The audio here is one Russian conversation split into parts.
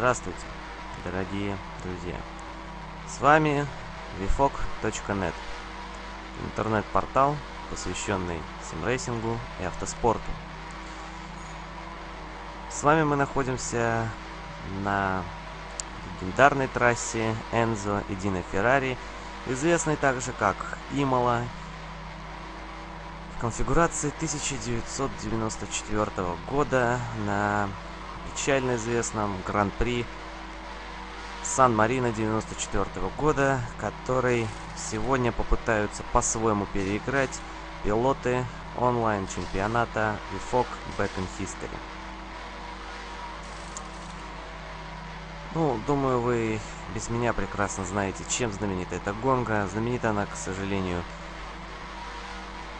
Здравствуйте, дорогие друзья! С вами vfog.net, интернет-портал, посвященный симрейсингу и автоспорту. С вами мы находимся на легендарной трассе Энзо и Дино Феррари, известной также как Имола, в конфигурации 1994 года на печально известном Гран-при Сан-Марино 94 года, который сегодня попытаются по-своему переиграть пилоты онлайн-чемпионата VFOG Back in History. Ну, думаю, вы без меня прекрасно знаете, чем знаменита эта гонка. Знаменита она, к сожалению,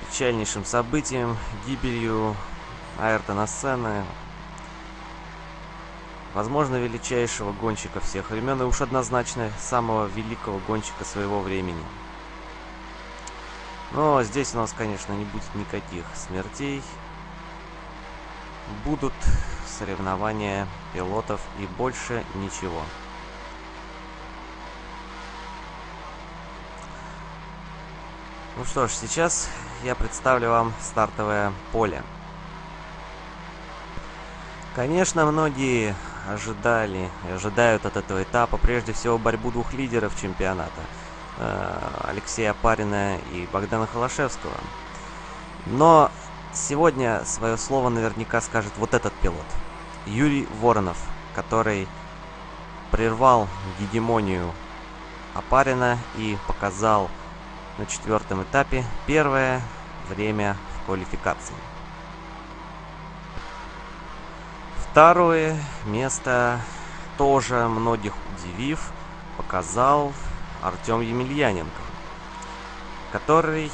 печальнейшим событием, гибелью Айртона Сенны, возможно, величайшего гонщика всех времен и уж однозначно самого великого гонщика своего времени. Но здесь у нас, конечно, не будет никаких смертей. Будут соревнования пилотов и больше ничего. Ну что ж, сейчас я представлю вам стартовое поле. Конечно, многие ожидали ожидают от этого этапа прежде всего борьбу двух лидеров чемпионата. Э, Алексея Парина и Богдана Холошевского. Но сегодня свое слово наверняка скажет вот этот пилот. Юрий Воронов, который прервал гегемонию Апарина и показал на четвертом этапе первое время в квалификации. Второе место, тоже многих удивив, показал Артем Емельяненко, который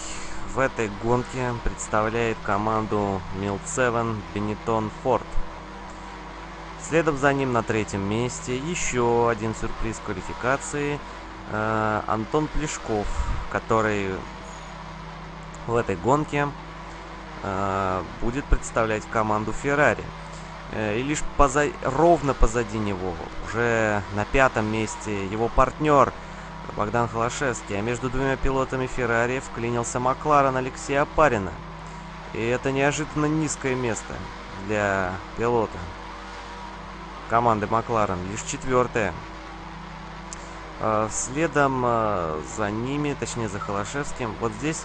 в этой гонке представляет команду Милцевен Бенетон Форд. Следом за ним на третьем месте еще один сюрприз квалификации э, Антон Плешков, который в этой гонке э, будет представлять команду Феррари. Э, и лишь поза... ровно позади него, уже на пятом месте, его партнер Богдан Холошевский. А между двумя пилотами Феррари вклинился Макларен Алексея Апарина. И это неожиданно низкое место для пилота команды Макларен. Лишь четвертое. Э, следом э, за ними, точнее за Холошевским, вот здесь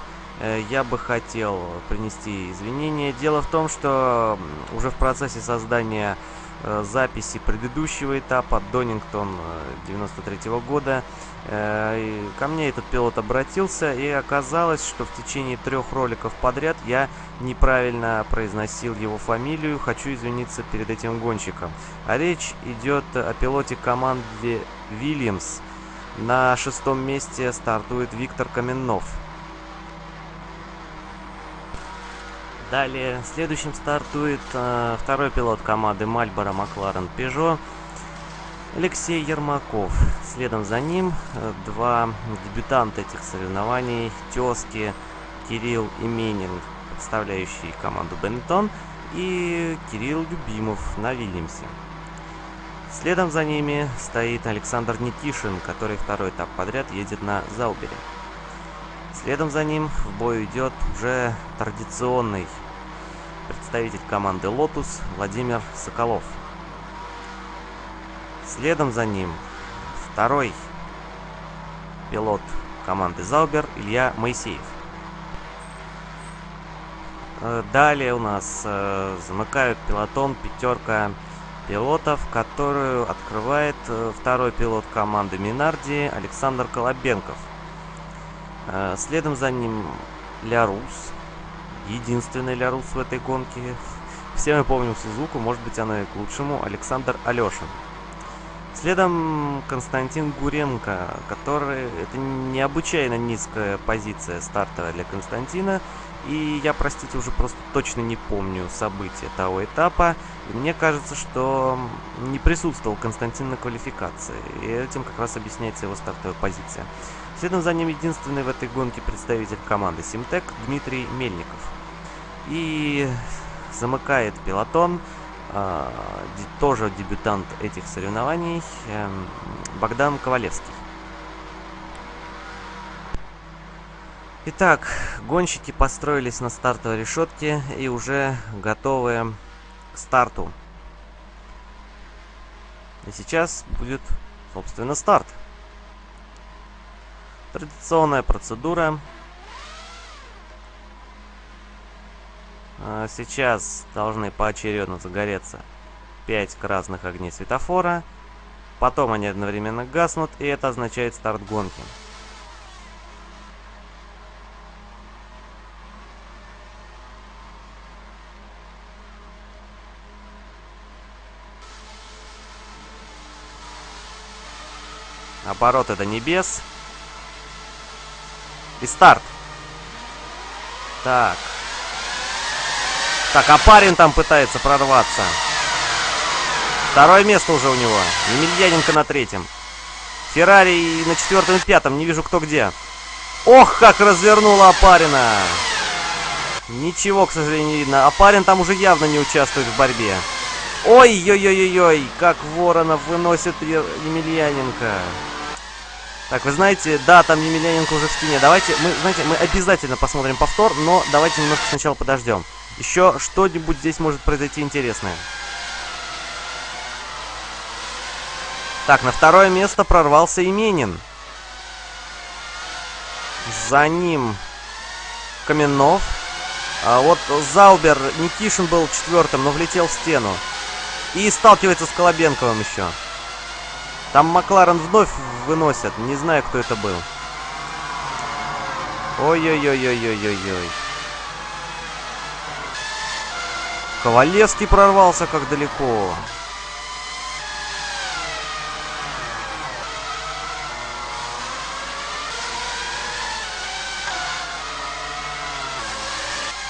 я бы хотел принести извинения. Дело в том, что уже в процессе создания э, записи предыдущего этапа Донингтон 93 -го года э, ко мне этот пилот обратился и оказалось, что в течение трех роликов подряд я неправильно произносил его фамилию. Хочу извиниться перед этим гонщиком. А речь идет о пилоте команды Вильямс. На шестом месте стартует Виктор Каменнов. Далее следующим стартует э, второй пилот команды Мальборо Макларен Пежо Алексей Ермаков. Следом за ним э, два дебютанта этих соревнований Тезки Кирилл Именин, представляющий команду Бенетон, и Кирилл Любимов на Вильямсе. Следом за ними стоит Александр Никишин, который второй этап подряд едет на Заубере. Следом за ним в бой идет уже традиционный представитель команды Lotus Владимир Соколов. Следом за ним второй пилот команды Заубер Илья Моисеев. Э, далее у нас э, замыкают пилотон пятерка пилотов, которую открывает э, второй пилот команды Минарди Александр Колобенков. Следом за ним Лярус. Единственный Лярус в этой гонке. Все мы помним Сузуку, может быть она и к лучшему. Александр Алешин. Следом Константин Гуренко, который... Это необычайно низкая позиция стартовая для Константина. И я, простите, уже просто точно не помню события того этапа. И мне кажется, что не присутствовал Константин на квалификации. И этим как раз объясняется его стартовая позиция. Следом за ним единственный в этой гонке представитель команды Симтек Дмитрий Мельников. И замыкает пилотон э, тоже дебютант этих соревнований, э, Богдан Ковалевский. Итак, гонщики построились на стартовой решетке и уже готовы к старту. И сейчас будет, собственно, старт. Традиционная процедура. Сейчас должны поочередно загореться 5 красных огней светофора. Потом они одновременно гаснут, и это означает старт гонки. Обороты до небес. И старт. Так. Так, а парень там пытается прорваться. Второе место уже у него. Емельяненко на третьем. Феррари на четвертом и пятом. Не вижу, кто где. Ох, как развернула Апарина. Ничего, к сожалению, не видно. Апарин там уже явно не участвует в борьбе. Ой-ой-ой-ой-ой, как Воронов выносит Емельяненко. Так, вы знаете, да, там Емельяненко уже в стене. Давайте, мы, знаете, мы обязательно посмотрим повтор, но давайте немножко сначала подождем. Еще что-нибудь здесь может произойти интересное. Так, на второе место прорвался Именин. За ним Каменов. А вот Заубер, Никишин был четвертым, но влетел в стену. И сталкивается с Колобенковым еще. Там Макларен вновь выносят. Не знаю, кто это был. Ой-ой-ой-ой-ой-ой-ой. Ковалевский прорвался как далеко.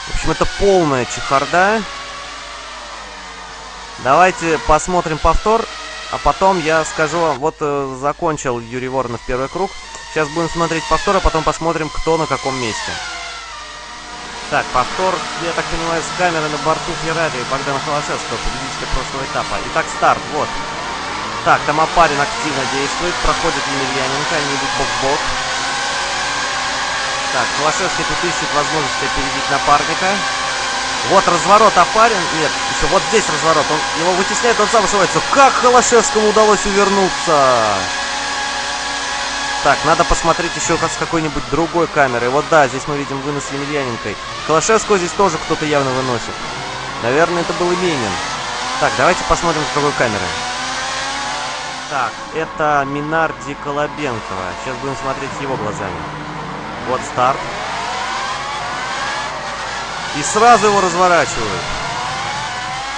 В общем, это полная чехарда. Давайте посмотрим повтор. А потом я скажу вам, вот э, закончил Юрий Воронов первый круг. Сейчас будем смотреть повтор, а потом посмотрим, кто на каком месте. Так, повтор, я так понимаю, с камеры на борту Феррари Богдана Холошевского, победителя прошлого этапа. Итак, старт, вот. Так, там Апарин активно действует, проходит Емельяненко, они идут бок-бок. Так, Холошевский тут ищет возможность опередить напарника. Вот разворот Апарин. Нет, еще вот здесь разворот. Он его вытесняет, он сам ошибается. Как Холошевскому удалось увернуться? Так, надо посмотреть еще с какой-нибудь другой камерой. Вот да, здесь мы видим вынос Емельяненкой. Холошевского здесь тоже кто-то явно выносит. Наверное, это был Именин. Так, давайте посмотрим с другой камеры. Так, это Минарди Колобенкова. Сейчас будем смотреть его глазами. Вот старт. И сразу его разворачивают.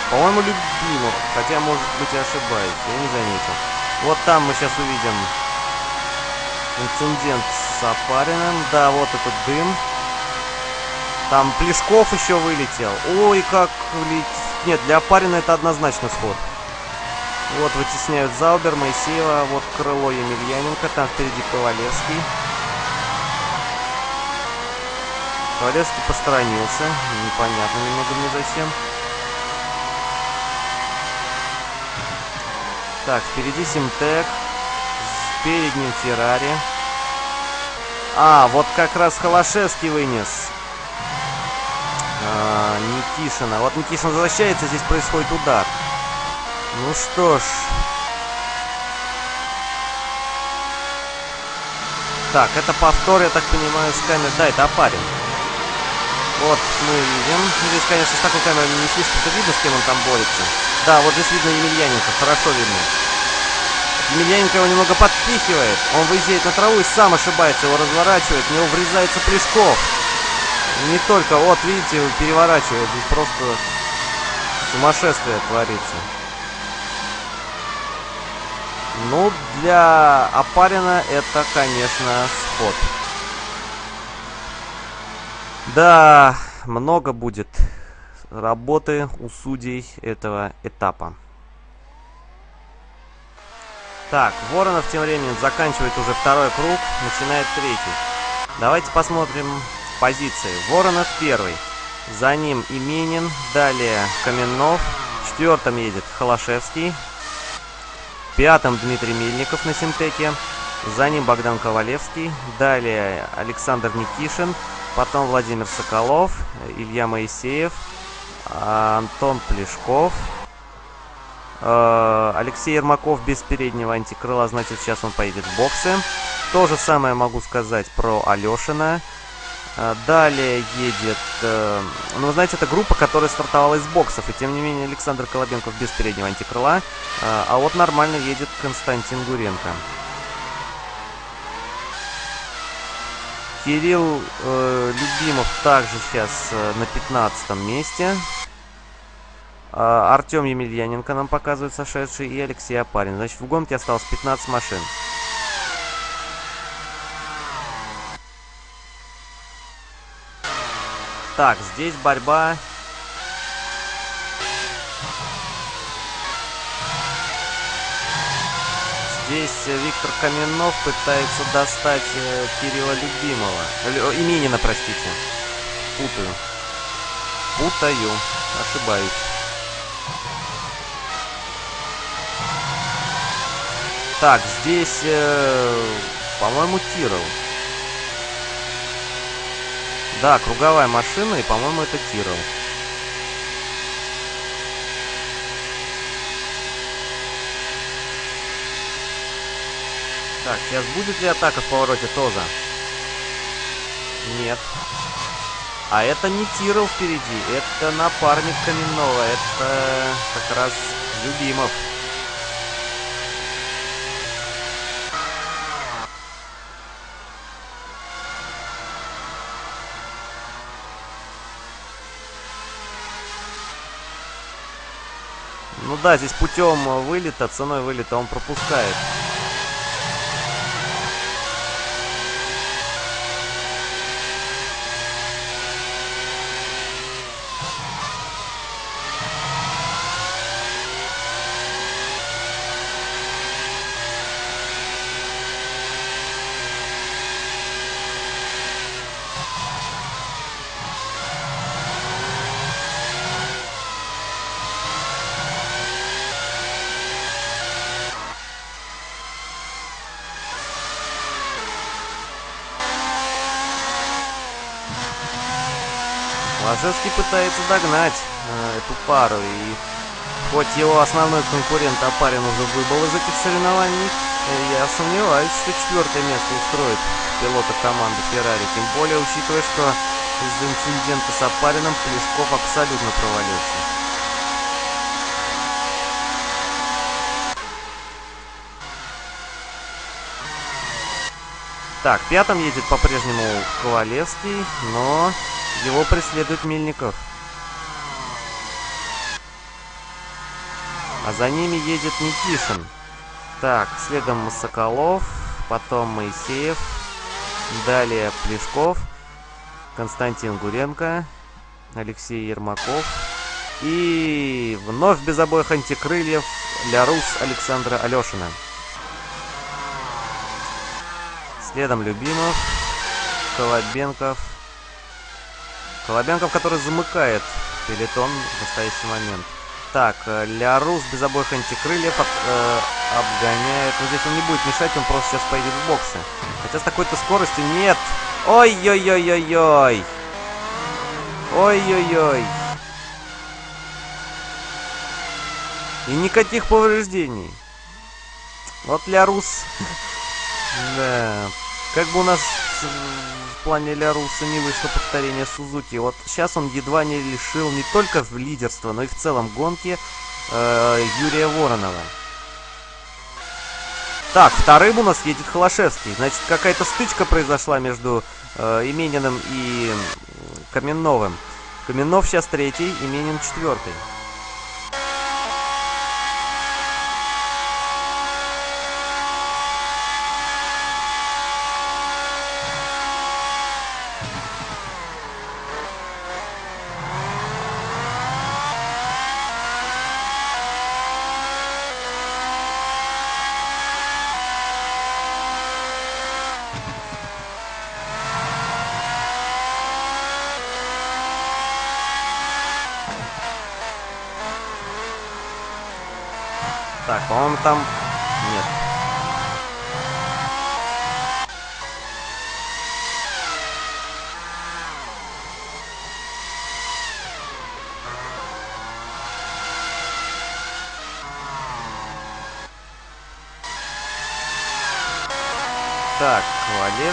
По-моему, любимых. Хотя, может быть, и ошибаюсь. Я не заметил. Вот там мы сейчас увидим инцидент с Апариным. Да, вот этот дым. Там Плешков еще вылетел. Ой, как летит. Нет, для Апарина это однозначно сход. Вот вытесняют Заубер, Моисеева. Вот крыло Емельяненко. Там впереди Ковалевский. Ковалевский посторонился. Непонятно немного мне зачем. Так, впереди Симтек. Перед ним Феррари. А, вот как раз Холошевский вынес. А, Никишина. Вот Никишин возвращается, здесь происходит удар. Ну что ж. Так, это повтор, я так понимаю, с камеры. Да, это опарин. Вот мы видим. Здесь, конечно, с такой камерой не слишком-то видно, с кем он там борется. Да, вот здесь видно Емельяненко, хорошо видно. Его немного подпихивает. Он выезжает на траву и сам ошибается, его разворачивает. В него врезается Плешков. Не только, вот видите, переворачивает. Здесь просто сумасшествие творится. Ну, для Апарина это, конечно, сход. Да, много будет работы у судей этого этапа. Так, Воронов тем временем заканчивает уже второй круг, начинает третий. Давайте посмотрим позиции. Воронов первый. За ним Именин, далее Каменнов, четвертом едет Холошевский. Пятым Дмитрий Мельников на Синтеке. За ним Богдан Ковалевский. Далее Александр Никишин. Потом Владимир Соколов, Илья Моисеев, Антон Плешков, Алексей Ермаков без переднего антикрыла, значит сейчас он поедет в боксы. То же самое могу сказать про Алешина. Э, далее едет... Э, ну, вы знаете, это группа, которая стартовала из боксов. И тем не менее Александр Колобенков без переднего антикрыла. А вот нормально едет Константин Гуренко. Кирилл э, Любимов также сейчас э, на 15 месте. Э, Артем Емельяненко нам показывает сошедший и Алексей Апарин. Значит, в гонке осталось 15 машин. Так, здесь борьба Здесь Виктор Каменов пытается достать э, Кирилла Любимого. Лю, Именина, простите. Путаю. Путаю. Ошибаюсь. Так, здесь, э, по-моему, Тирол. Да, круговая машина, и, по-моему, это Тирол. Так, сейчас будет ли атака в повороте Тоза? Нет. А это не Тирл впереди, это напарник Каменного, это как раз Любимов. Да, здесь путем вылета, ценой вылета он пропускает. Ложевский пытается догнать э, эту пару. И хоть его основной конкурент Апарин уже выбыл из этих соревнований, э, я сомневаюсь, что четвертое место устроит пилота команды Феррари. Тем более, учитывая, что из-за инцидента с Апарином Плешков абсолютно провалился. Так, пятым едет по-прежнему Ковалевский, но его преследует Мельников. А за ними едет Никишин. Так, следом Соколов, потом Моисеев, далее Плешков, Константин Гуренко, Алексей Ермаков. И вновь без обоих антикрыльев Лярус Александра Алешина. Следом Любимов, Колобенков, Колобенков, который замыкает пелетон в настоящий момент. Так, э, Лярус без обоих антикрыльев об, э, обгоняет. Но здесь он не будет мешать, он просто сейчас поедет в боксы. Хотя с такой-то скоростью нет. Ой-ой-ой-ой-ой. Ой-ой-ой. И никаких повреждений. Вот Лярус. Да. Как бы у нас плане Ляруса не вышло повторение Сузуки. Вот сейчас он едва не лишил не только в лидерство, но и в целом гонки э, Юрия Воронова. Так, вторым у нас едет Холошевский. Значит, какая-то стычка произошла между э, Имениным и Каменновым. Каменнов сейчас третий, Именин четвертый.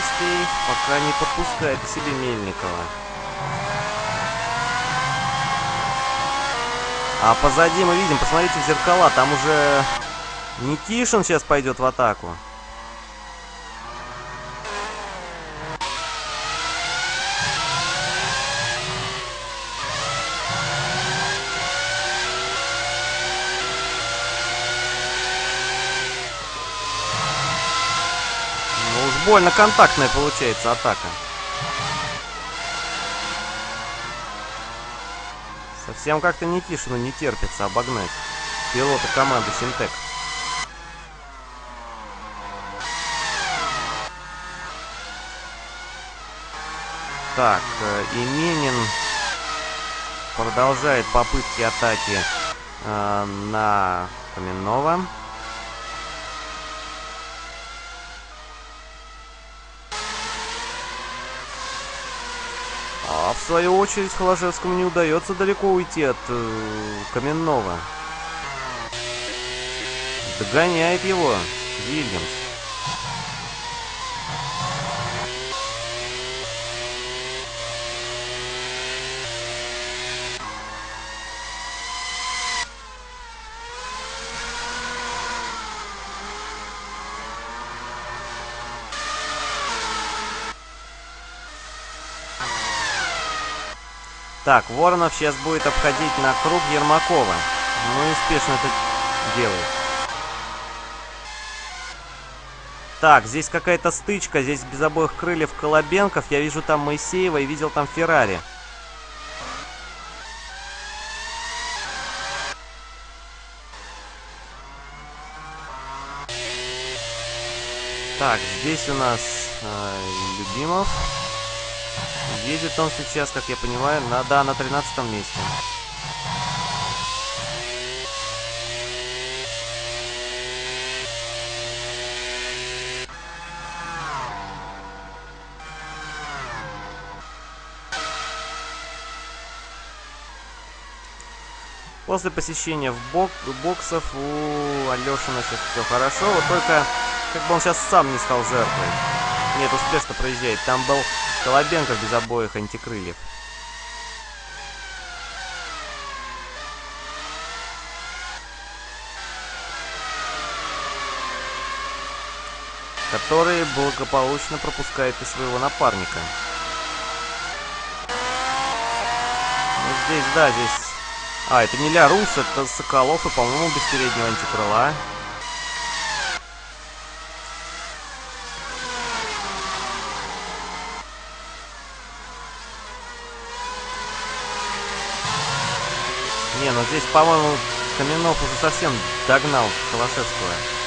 Ковалевский пока не подпускает к себе Мельникова. А позади мы видим, посмотрите в зеркала, там уже Никишин сейчас пойдет в атаку. Больно контактная получается атака. Совсем как-то Никишину не терпится обогнать пилота команды Синтек. Так, э, Именин продолжает попытки атаки э, на Каменного. Свою очередь Холошевскому не удается далеко уйти от э, Каменного. Догоняет его Вильямс. Так, Воронов сейчас будет обходить на круг Ермакова. Ну и успешно это делает. Так, здесь какая-то стычка. Здесь без обоих крыльев Колобенков. Я вижу там Моисеева и видел там Феррари. Так, здесь у нас э, Любимов. Едет он сейчас, как я понимаю, на, да, на 13 месте. После посещения в бок боксов у Алешина сейчас все хорошо, вот только как бы он сейчас сам не стал жертвой. Нет, успешно проезжает. Там был Колобенко без обоих антикрыльев. Который благополучно пропускает и своего напарника. Ну, здесь, да, здесь... А, это не Ля Рус, это Соколов и, по-моему, без переднего антикрыла. Ну здесь, по-моему, Каменов уже совсем догнал Холошевского.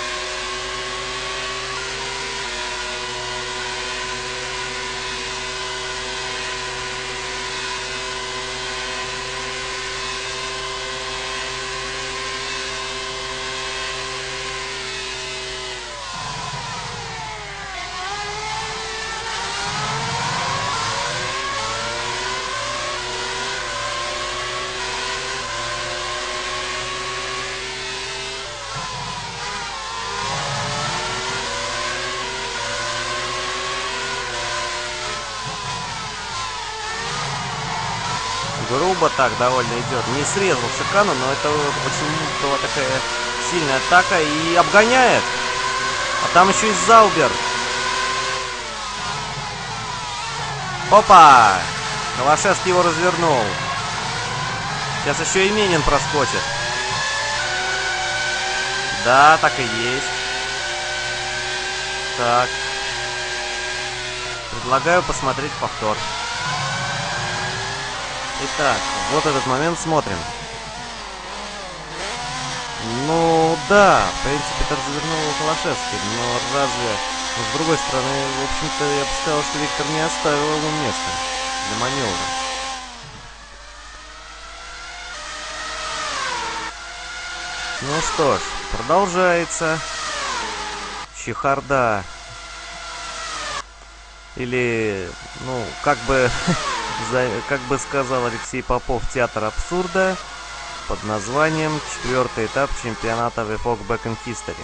Так довольно идет. Не срезал Шикану, но это очень была такая сильная атака и обгоняет. А там еще и Заубер. Опа! Калашевский его развернул. Сейчас еще и Менин проскочит. Да, так и есть. Так. Предлагаю посмотреть повтор. Итак, вот этот момент смотрим. Ну да, в принципе, завернул его Холошевский, но разве... Но с другой стороны, в общем-то, я бы сказал, что Виктор не оставил ему места для маневра. Ну что ж, продолжается. Чехарда. Или, ну, как бы, как бы сказал Алексей Попов, театр абсурда под названием «Четвертый этап чемпионата VFOG Back in History».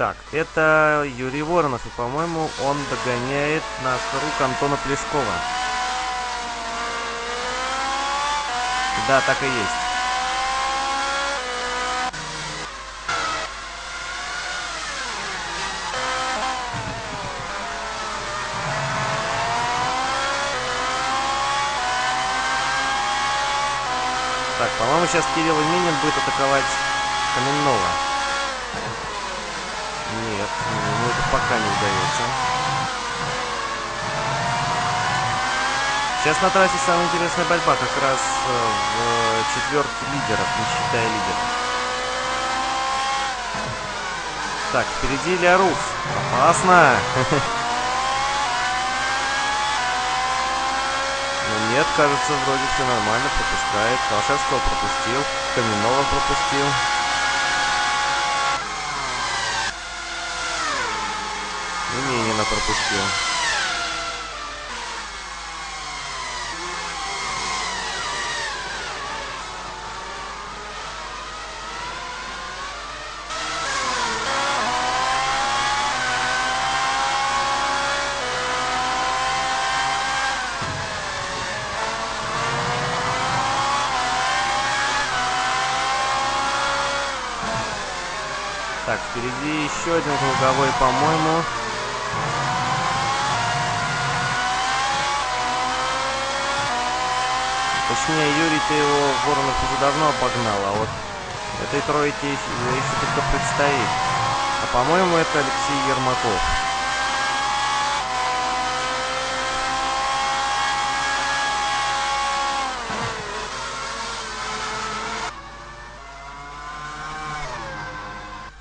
Так, это Юрий Воронов, и, по-моему, он догоняет на круг Антона Плешкова. Да, так и есть. Так, по-моему, сейчас Кирилл Минин будет атаковать Каменного. Нет, ему это пока не удается. Сейчас на трассе самая интересная борьба, как раз э, в четверке лидеров, не считая лидеров. Так, впереди Ильярус. Опасно! Но нет, кажется, вроде все нормально, пропускает. Калашевского пропустил, Каменного пропустил. Минина пропустил. Так, впереди еще один круговой, по-моему. Точнее, Юрий-то его Воронов уже давно обогнал, а вот этой тройке еще, еще только предстоит. А по-моему, это Алексей Ермаков.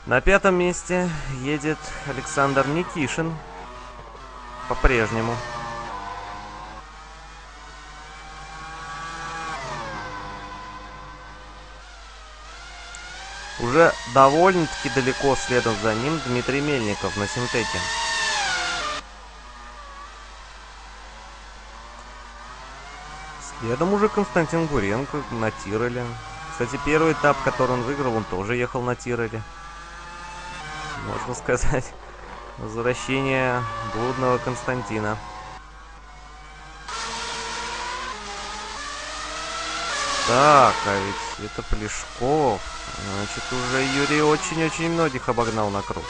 На пятом месте едет Александр Никишин. По-прежнему. Уже довольно-таки далеко следом за ним Дмитрий Мельников на синтете. Следом уже Константин Гуренко на Тироле. Кстати, первый этап, который он выиграл, он тоже ехал на Тироле. Можно сказать, возвращение блудного Константина. Так, а ведь это Плешков. Значит, уже Юрий очень-очень многих обогнал на круг.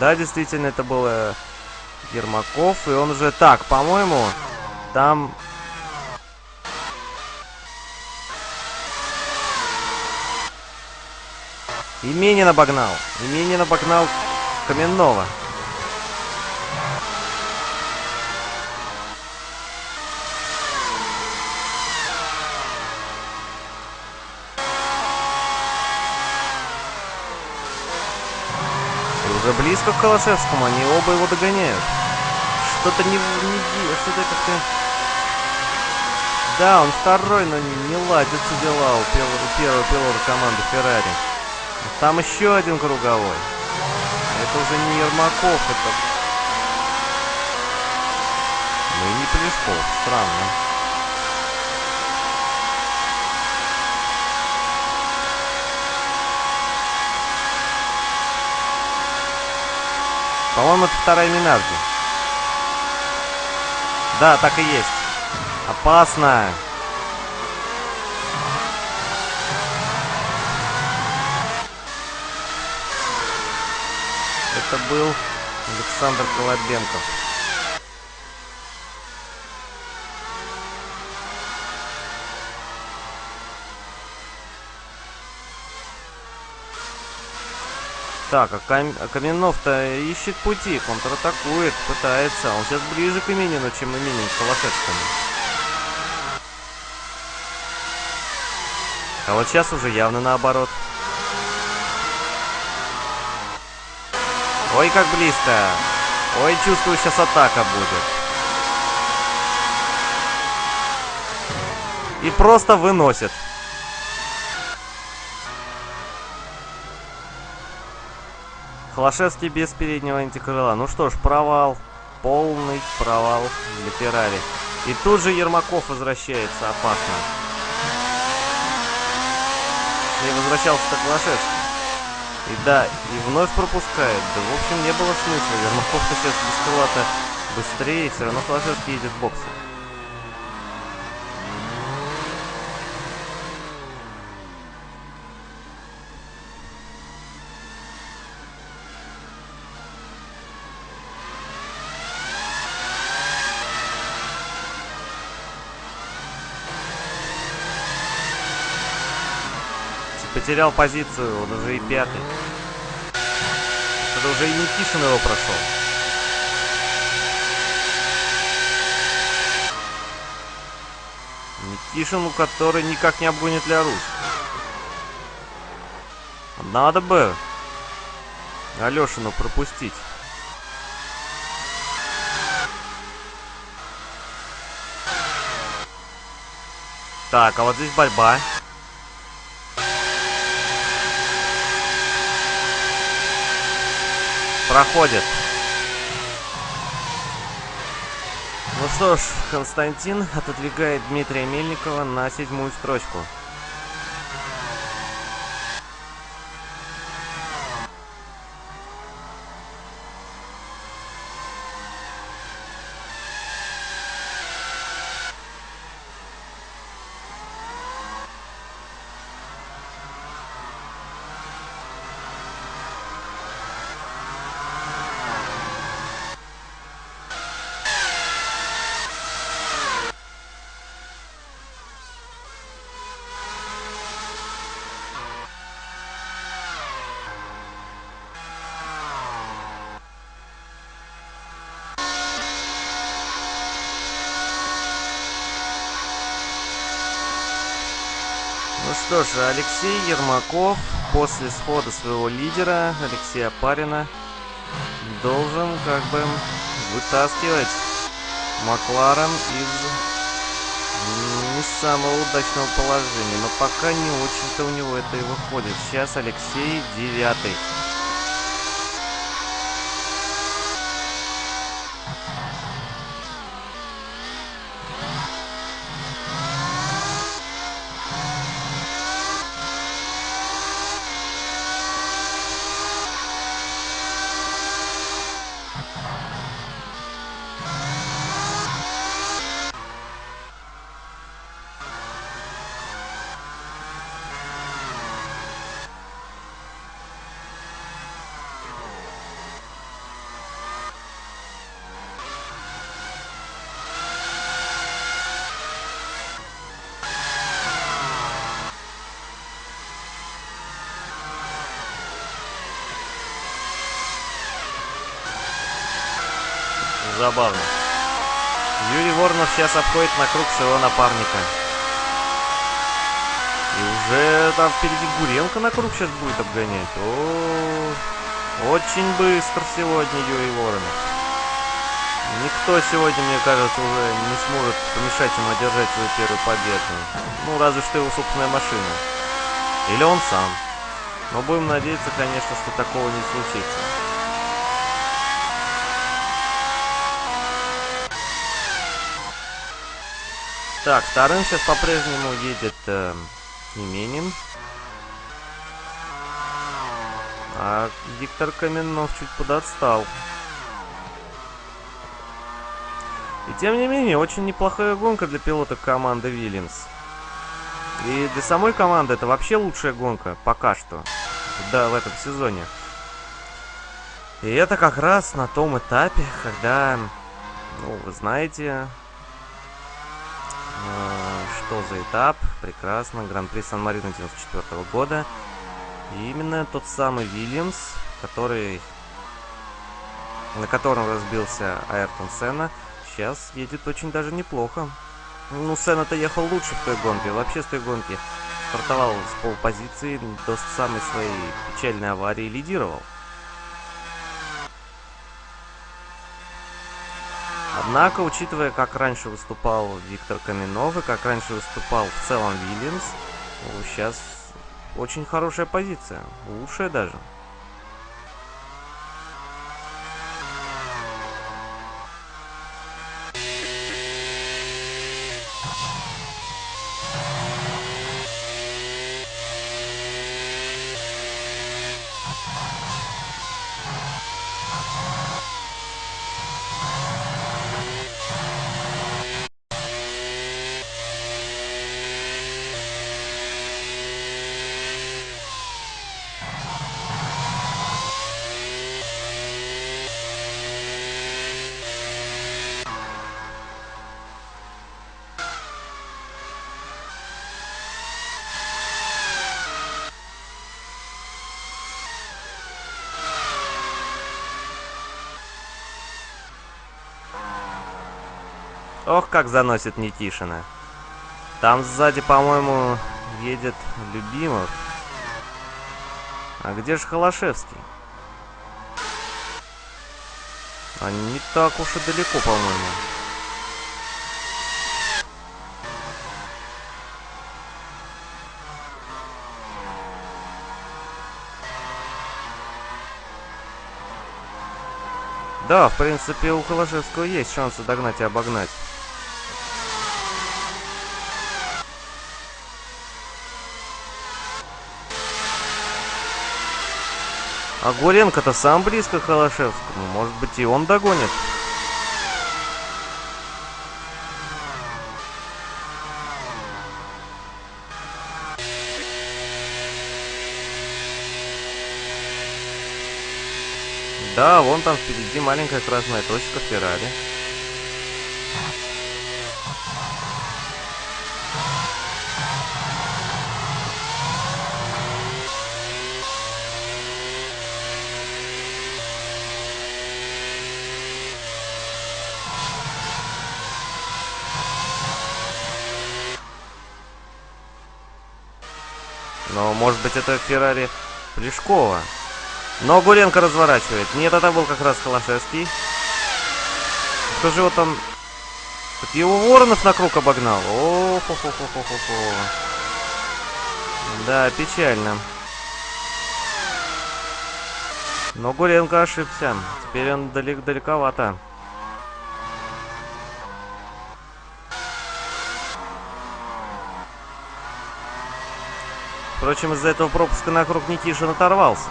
Да, действительно, это был Ермаков. И он уже... Так, по-моему, там... Именин обогнал. Именин обогнал Каменного. Уже близко к Холошевскому, они оба его догоняют. Что-то не... не что-то как-то... Да, он второй, но не ладятся дела у первого пилота команды Феррари. Там еще один круговой. Это уже не Ермаков, это... Ну и не Плешков, странно. По-моему, это вторая Минарди. Да, так и есть. Опасно. Это был Александр Колобенков. Так, а, Кам... а Каменов-то ищет пути, контратакует, пытается. Он сейчас ближе к Именину, чем Именин к Холошевскому. А вот сейчас уже явно наоборот. Ой, как близко. Ой, чувствую, сейчас атака будет. И просто выносит. Холошевский без переднего антикрыла. Ну что ж, провал. Полный провал для Феррари. И тут же Ермаков возвращается опасно. И возвращался-то Холошевский. И да, и вновь пропускает. Да, в общем, не было смысла. Ермаков-то сейчас без крыла-то быстрее. Все равно Холошевский едет в Потерял позицию, он уже и пятый. Это уже и Никишин его прошел. Никишин, у который никак не обгонит Ляруш. Надо бы Алешину пропустить. Так, а вот здесь борьба. Проходит. Ну что ж, Константин отодвигает Дмитрия Мельникова на седьмую строчку. Ну что ж, Алексей Ермаков после схода своего лидера, Алексея Парина, должен как бы вытаскивать Макларен из не самого удачного положения. Но пока не очень-то у него это и выходит. Сейчас Алексей девятый. Забавно. Юрий Воронов сейчас обходит на круг своего напарника. И уже там впереди Гуренко на круг сейчас будет обгонять. О, очень быстро сегодня Юрий Воронов. Никто сегодня, мне кажется, уже не сможет помешать ему одержать свою первую победу. Ну, разве что его собственная машина. Или он сам. Но будем надеяться, конечно, что такого не случится. Так, вторым сейчас по-прежнему едет э, Именин. А Виктор Каменов чуть подотстал. И тем не менее, очень неплохая гонка для пилота команды Вильямс. И для самой команды это вообще лучшая гонка, пока что. Да, в этом сезоне. И это как раз на том этапе, когда, ну, вы знаете, что за этап? Прекрасно. Гран-при Сан-Марино 94 года. И именно тот самый Вильямс, который... На котором разбился Айртон Сена, сейчас едет очень даже неплохо. Ну, Сена-то ехал лучше в той гонке. Вообще с той гонки стартовал с полпозиции, до самой своей печальной аварии лидировал. Однако, учитывая, как раньше выступал Виктор Каменов и как раньше выступал в целом Вильямс, сейчас очень хорошая позиция, лучшая даже. Как заносит Никишина. Там сзади, по-моему, едет Любимов. А где же Холошевский? А не так уж и далеко, по-моему. Да, в принципе, у Холошевского есть шансы догнать и обогнать. А Гуренко-то сам близко к Холошевскому. Может быть, и он догонит. Да, вон там впереди маленькая красная точка Феррари. Может быть, это Феррари Плешкова. Но Гуренко разворачивает. Нет, это был как раз Холошевский. Кто же его там... Так его Воронов на круг обогнал. о хо хо хо хо хо хо Да, печально. Но Гуренко ошибся. Теперь он далек далековато. Впрочем, из-за этого пропуска на круг Никишин оторвался.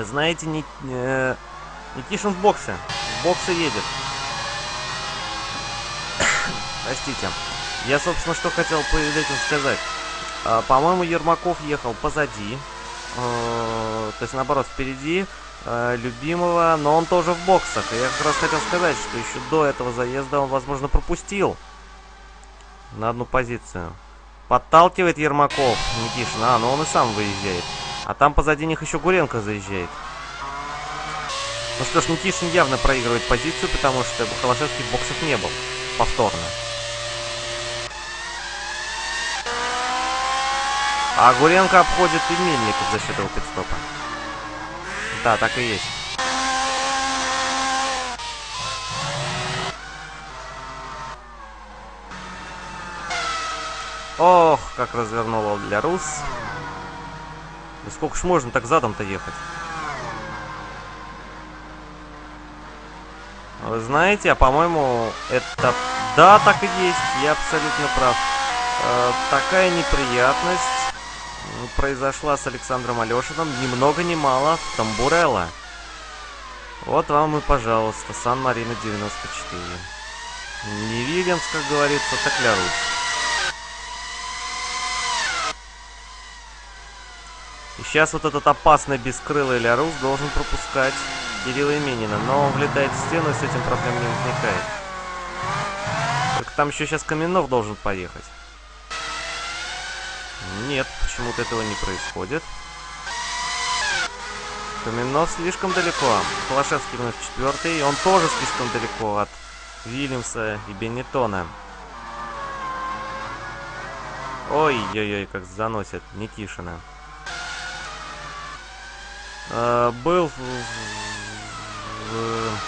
Вы знаете, Ник... э... Никишин в боксе. В боксе едет. Простите. Я, собственно, что хотел перед этим сказать. А, По-моему, Ермаков ехал позади. Э, то есть, наоборот, впереди э, любимого, но он тоже в боксах. И я как раз хотел сказать, что еще до этого заезда он, возможно, пропустил на одну позицию. Подталкивает Ермаков Никишин. А, но он и сам выезжает. А там позади них еще Гуренко заезжает. Ну что ж, Никишин явно проигрывает позицию, потому что Холошевский в боксах не был. повторно. А Гуренко обходит и Мельников за счет его пидстопа. Да, так и есть. Ох, как развернула для Рус. Да сколько ж можно так задом-то ехать? Вы знаете, а по-моему, это... Да, так и есть, я абсолютно прав. Э, такая неприятность произошла с Александром Алешиным ни много ни мало в Тамбурелло. Вот вам и, пожалуйста, Сан-Марино 94. Не Вильямс, как говорится, так Лярусь. И сейчас вот этот опасный бескрылый Лярус должен пропускать Кирилла Именина. Но он влетает в стену и с этим проблем не возникает. Только там еще сейчас Каменов должен поехать. Нет, почему-то этого не происходит. Каменов слишком далеко. Холошевский вновь четвертый. Он тоже слишком далеко от Вильямса и Бенетона. Ой-ой-ой, как заносит Никишина. Э, был в, в,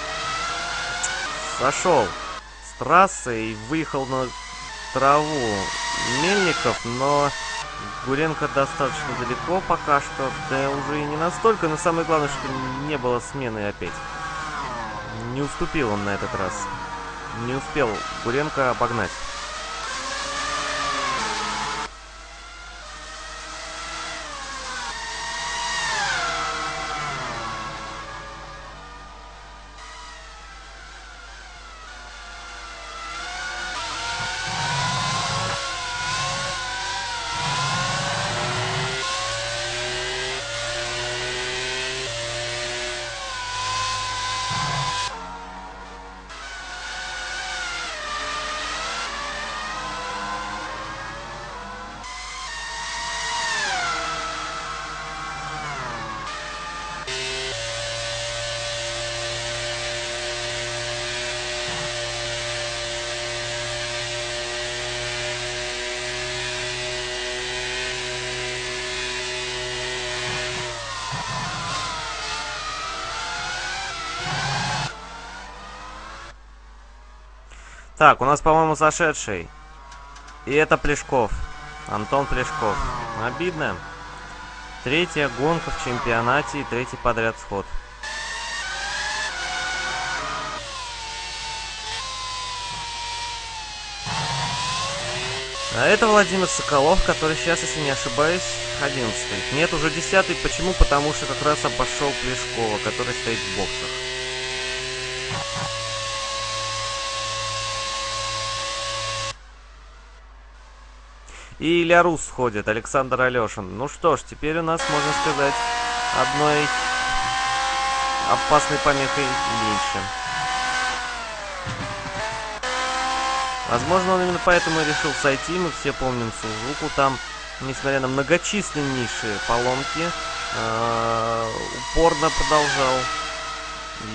сошел с трассы и выехал на траву Мельников, но Гуренко достаточно далеко пока что, да уже и не настолько, но самое главное, что не было смены опять. Не уступил он на этот раз. Не успел Гуренко обогнать. Так, у нас, по-моему, зашедший. И это Плешков. Антон Плешков. Обидно. Третья гонка в чемпионате и третий подряд сход. А это Владимир Соколов, который сейчас, если не ошибаюсь, 11 -й. Нет, уже 10 -й. Почему? Потому что как раз обошел Плешкова, который стоит в боксах. И Ильярус сходит, Александр Алешин. Ну что ж, теперь у нас, можно сказать, одной опасной помехой меньше. Возможно, он именно поэтому и решил сойти. Мы все помним Сузуку. Там, несмотря на многочисленнейшие поломки, э, упорно продолжал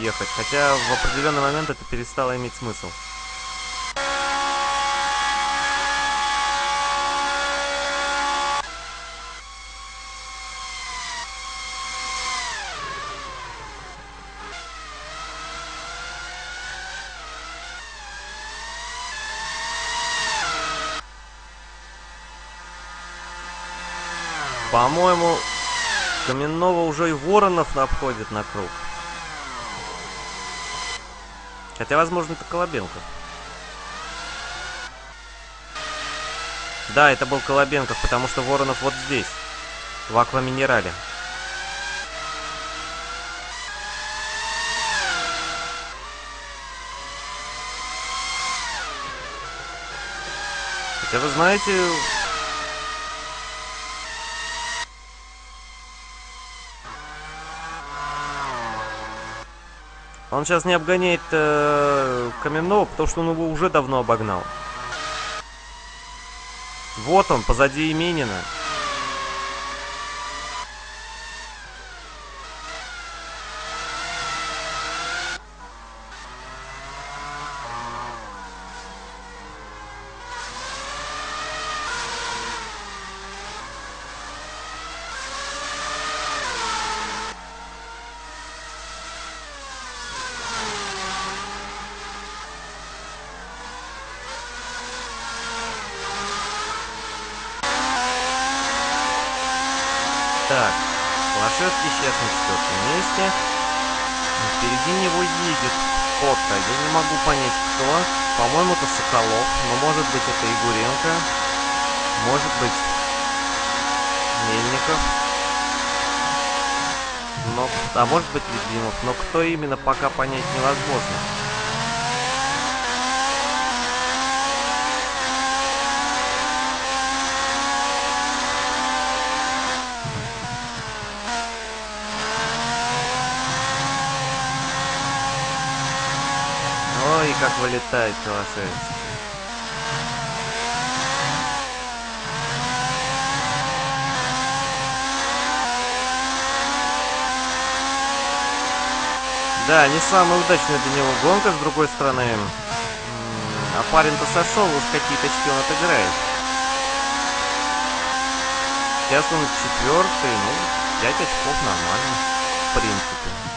ехать. Хотя в определенный момент это перестало иметь смысл. По-моему, Каменного уже и Воронов обходит на круг. Хотя, возможно, это Колобенков. Да, это был Колобенков, потому что Воронов вот здесь, в Акваминерале. Хотя, вы знаете, Он сейчас не обгоняет э, Каменного, потому что он его уже давно обогнал. Вот он, позади Именина. Так, Холошевский сейчас на четвертом месте. Впереди него едет кто-то. Я не могу понять, кто. По-моему, это Соколов. Но может быть это Егоренко. Может быть Мельников. Но, а может быть Ледвинов. Но кто именно, пока понять невозможно. Ой, как вылетает Холошевский. Да, не самая удачная для него гонка, с другой стороны. А парень-то сошел, уж какие-то очки он отыграет. Сейчас он четвертый, ну, 5 очков нормально, в принципе.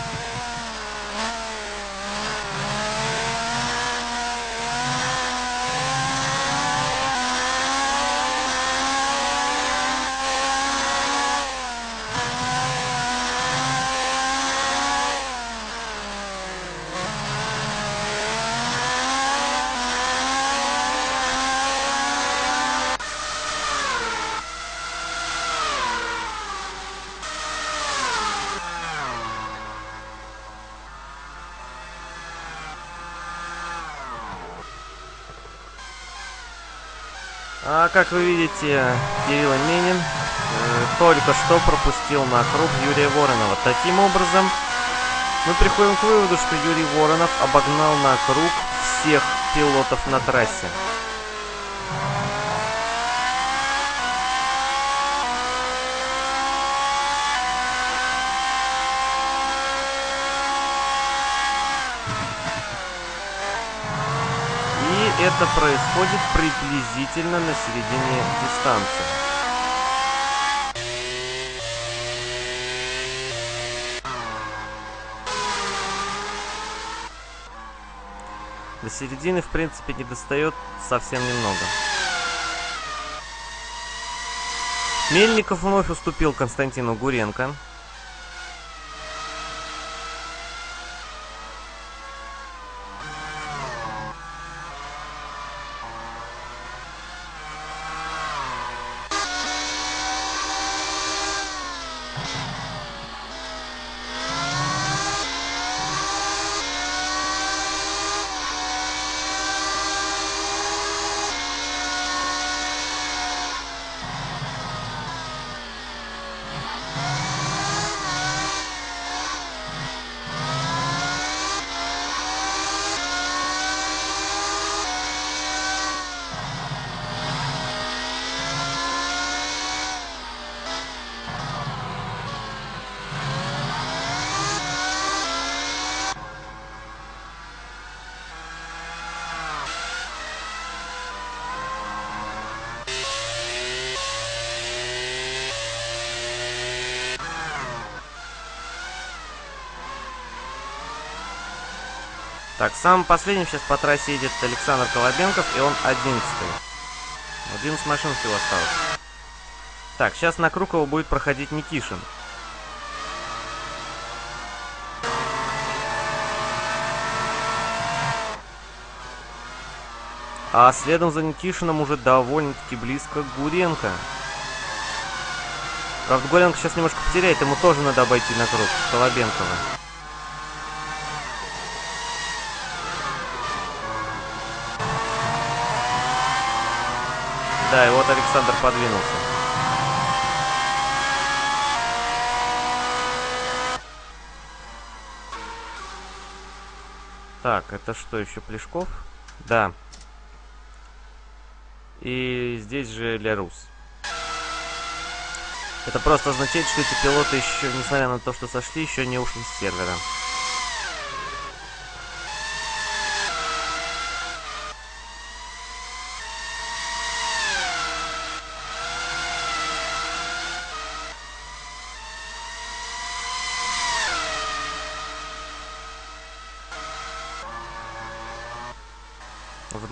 А как вы видите, Кирилл Минин э, только что пропустил на круг Юрия Воронова. Таким образом, мы приходим к выводу, что Юрий Воронов обогнал на круг всех пилотов на трассе. Это происходит приблизительно на середине дистанции. До середины, в принципе, не достает совсем немного. Мельников вновь уступил Константину Гуренко. Так, самым последним сейчас по трассе едет Александр Колобенков, и он одиннадцатый. 11 машин всего осталось. Так, сейчас на его будет проходить Никишин. А следом за Никишином уже довольно-таки близко Гуренко. Правда, Гуренко сейчас немножко потеряет, ему тоже надо обойти на круг Колобенкова. Да, и вот Александр подвинулся. Так, это что, еще Плешков? Да. И здесь же Лярус. Это просто означает, что эти пилоты еще, несмотря на то, что сошли, еще не ушли с сервера.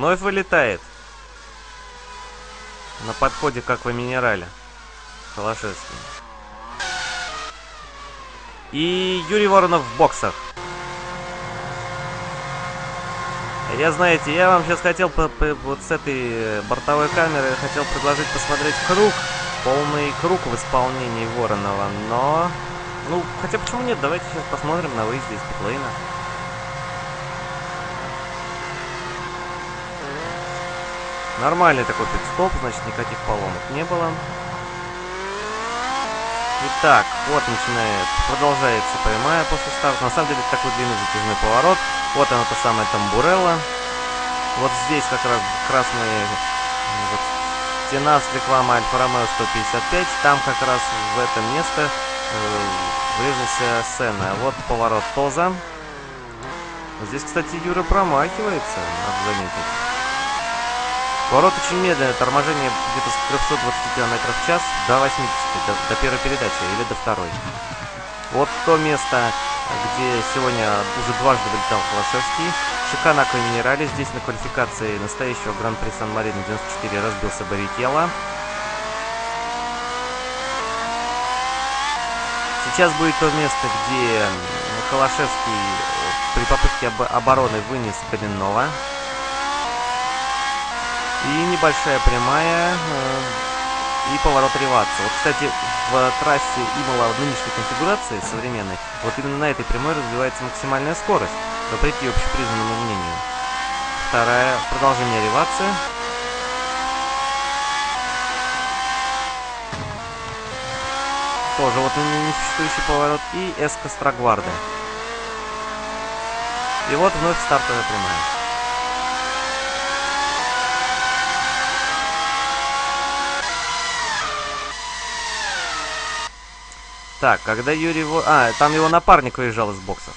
Вновь вылетает. На подходе, как в минерале. Холошевский. И Юрий Воронов в боксах. Я, знаете, я вам сейчас хотел по, по, вот с этой бортовой камеры хотел предложить посмотреть круг, полный круг в исполнении Воронова, но... Ну, хотя почему нет, давайте сейчас посмотрим на выезде из питлейна. Нормальный такой пидстоп, значит никаких поломок не было. Итак, вот начинает, продолжается прямая после старта. На самом деле это такой длинный затяжной поворот. Вот она та самая тамбурелла. Вот здесь как раз красная вот, стена с рекламой Альфа Ромео 155. Там как раз в это место э, врезался Сена. Вот поворот Тоза. Здесь, кстати, Юра промахивается, надо заметить. Поворот очень медленный, торможение где-то с 320 км в час до 80, до, до первой передачи или до второй. Вот то место, где сегодня уже дважды вылетал Холошевский. Шикана Минерали. Здесь на квалификации настоящего Гран-при Сан-Марино 94 разбился Баррикелло. Сейчас будет то место, где Холошевский при попытке обороны вынес Коренного. И небольшая прямая э, и поворот реваться. Вот, кстати, в трассе Имола в нынешней конфигурации современной, вот именно на этой прямой развивается максимальная скорость, вопреки общепризнанному мнению. Вторая, продолжение ревации. Тоже вот несуществующий поворот. И эска Страгварды. И вот вновь стартовая прямая. Так, когда Юрий... А, там его напарник выезжал из боксов.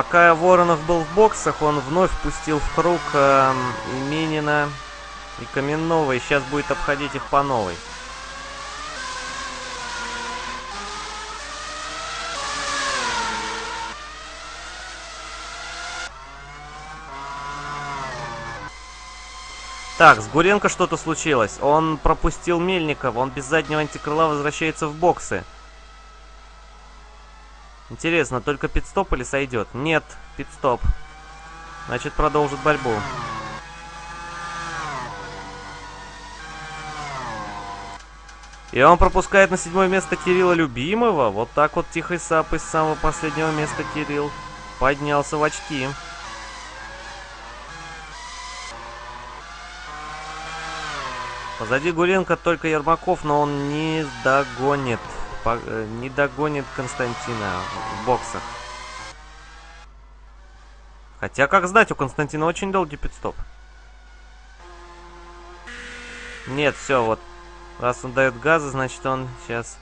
Пока Воронов был в боксах, он вновь пустил в круг э, Минина и Каменного, и сейчас будет обходить их по новой. Так, с Гуренко что-то случилось. Он пропустил Мельникова, он без заднего антикрыла возвращается в боксы. Интересно, только пидстоп или сойдет? Нет, пидстоп. Значит, продолжит борьбу. И он пропускает на седьмое место Кирилла Любимого. Вот так вот тихой сапой с самого последнего места Кирилл поднялся в очки. Позади Гуренко только Ермаков, но он не догонит. Э, не догонит Константина в боксах. Хотя, как знать, у Константина очень долгий пидстоп. Нет, все, вот. Раз он дает газы, значит он сейчас...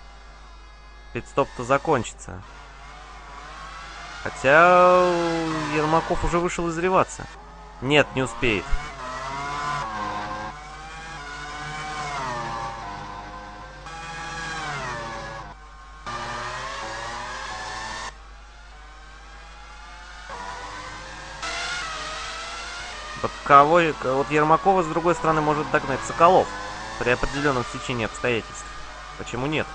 Пидстоп-то закончится. Хотя Ермаков уже вышел изреваться. Нет, не успеет. Кого, вот Ермакова, с другой стороны, может догнать Соколов при определенном течении обстоятельств. Почему нет?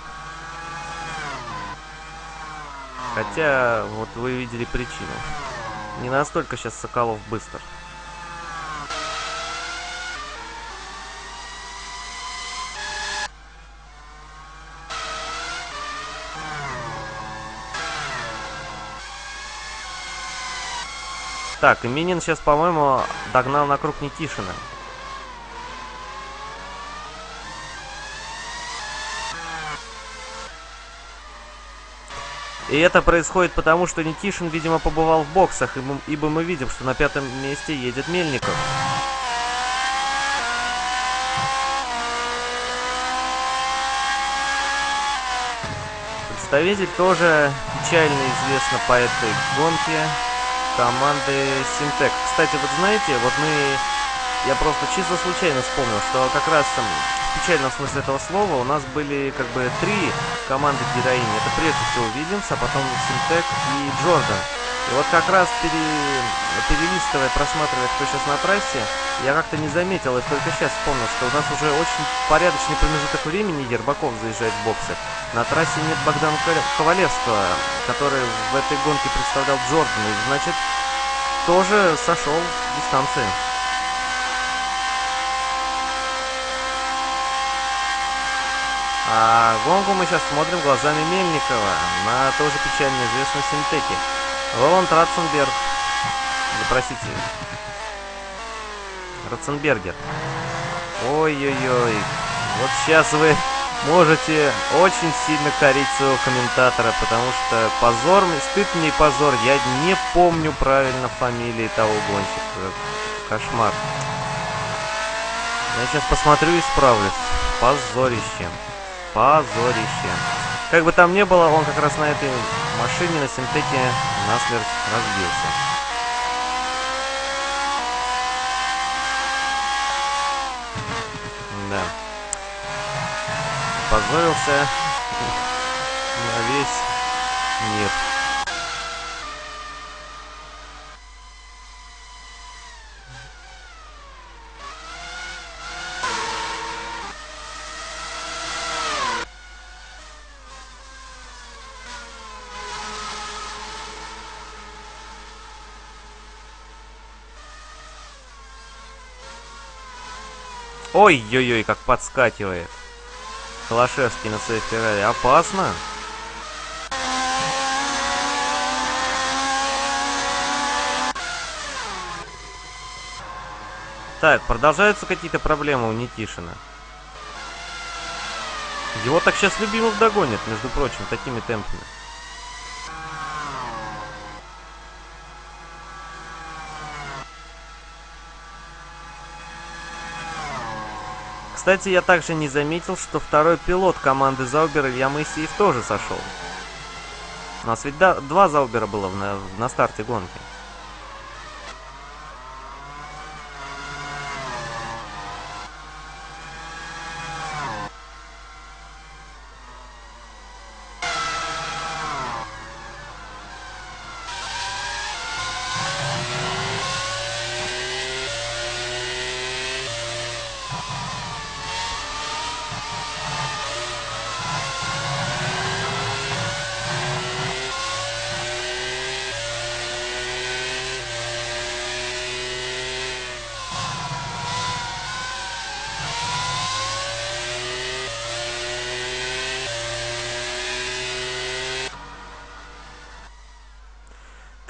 Хотя, вот вы видели причину. Не настолько сейчас Соколов быстр. Так, Минин сейчас, по-моему, догнал на круг Никишина. И это происходит потому, что Никишин, видимо, побывал в боксах, ибо мы видим, что на пятом месте едет Мельников. Представитель тоже печально известно по этой гонке команды Синтек. Кстати, вот знаете, вот мы... Я просто чисто случайно вспомнил, что как раз в печальном смысле этого слова у нас были как бы три команды героини. Это прежде всего Вильямс, а потом Синтек и Джордан. И вот как раз пере... перелистывая, просматривая, кто сейчас на трассе, я как-то не заметил, и только сейчас вспомнил, что у нас уже очень порядочный промежуток времени Ербаков заезжает в боксы. На трассе нет Богдана Ковалевского, который в этой гонке представлял Джордана, и значит, тоже сошел в дистанции. А гонку мы сейчас смотрим глазами Мельникова на тоже печально известной синтеке. Роланд Ратценберг. Да простите. Ратценбергер. Ой-ой-ой. Вот сейчас вы можете очень сильно корить своего комментатора, потому что позор, стыд мне позор. Я не помню правильно фамилии того гонщика. Кошмар. Я сейчас посмотрю и справлюсь. Позорище. Позорище. Как бы там ни было, он как раз на этой машине, на синтеке, насмерть разбился. Да. Позорился на весь мир. Ой-ой-ой, как подскакивает. Холошевский на своей Феррари. Опасно. Так, продолжаются какие-то проблемы у Никишина. Его так сейчас Любимов догонит, между прочим, такими темпами. Кстати, я также не заметил, что второй пилот команды Заубер Илья Моисеев тоже сошел. У нас ведь два Заубера было на, на старте гонки.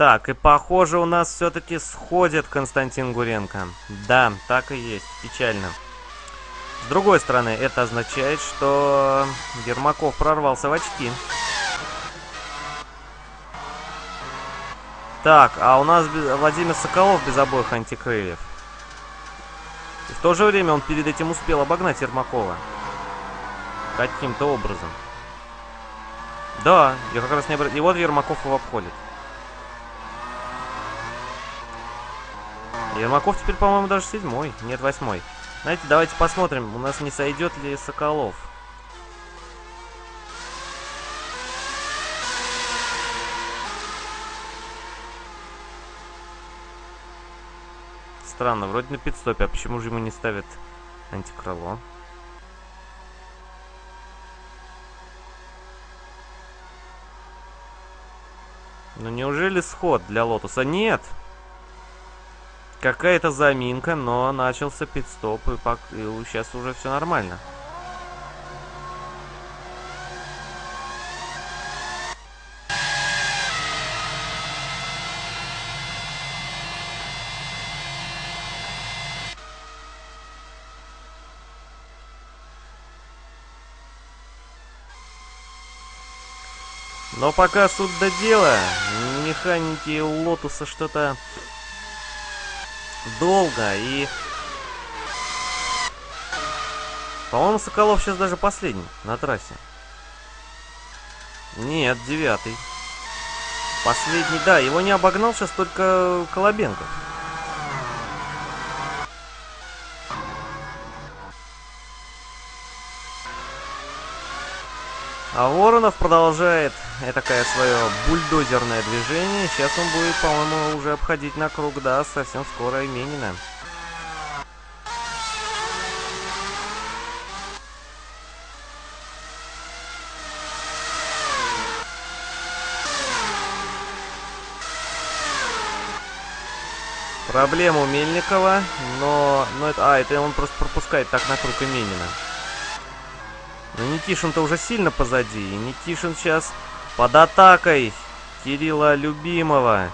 Так, и похоже у нас все-таки сходит Константин Гуренко. Да, так и есть. Печально. С другой стороны, это означает, что Ермаков прорвался в очки. Так, а у нас Владимир Соколов без обоих антикрыльев. И в то же время он перед этим успел обогнать Ермакова. Каким-то образом. Да, я как раз не обратил. И вот Ермаков его обходит. Ермаков теперь, по-моему, даже седьмой. Нет, восьмой. Знаете, давайте посмотрим, у нас не сойдет ли Соколов. Странно, вроде на пидстопе, а почему же ему не ставят антикрыло? Ну неужели сход для Лотуса? Нет! Какая-то заминка, но начался пит-стоп, и, пок... и сейчас уже все нормально. Но пока суд да дело, механики Лотуса что-то долго и... По-моему, Соколов сейчас даже последний на трассе. Нет, девятый. Последний, да, его не обогнал сейчас только Колобенков. А Воронов продолжает такое свое бульдозерное движение. Сейчас он будет, по-моему, уже обходить на круг, да, совсем скоро Именина. Проблема у Мельникова, но... но это, а, это он просто пропускает так на круг Именина. Но Никишин-то уже сильно позади. И Никишин сейчас под атакой Кирилла Любимого.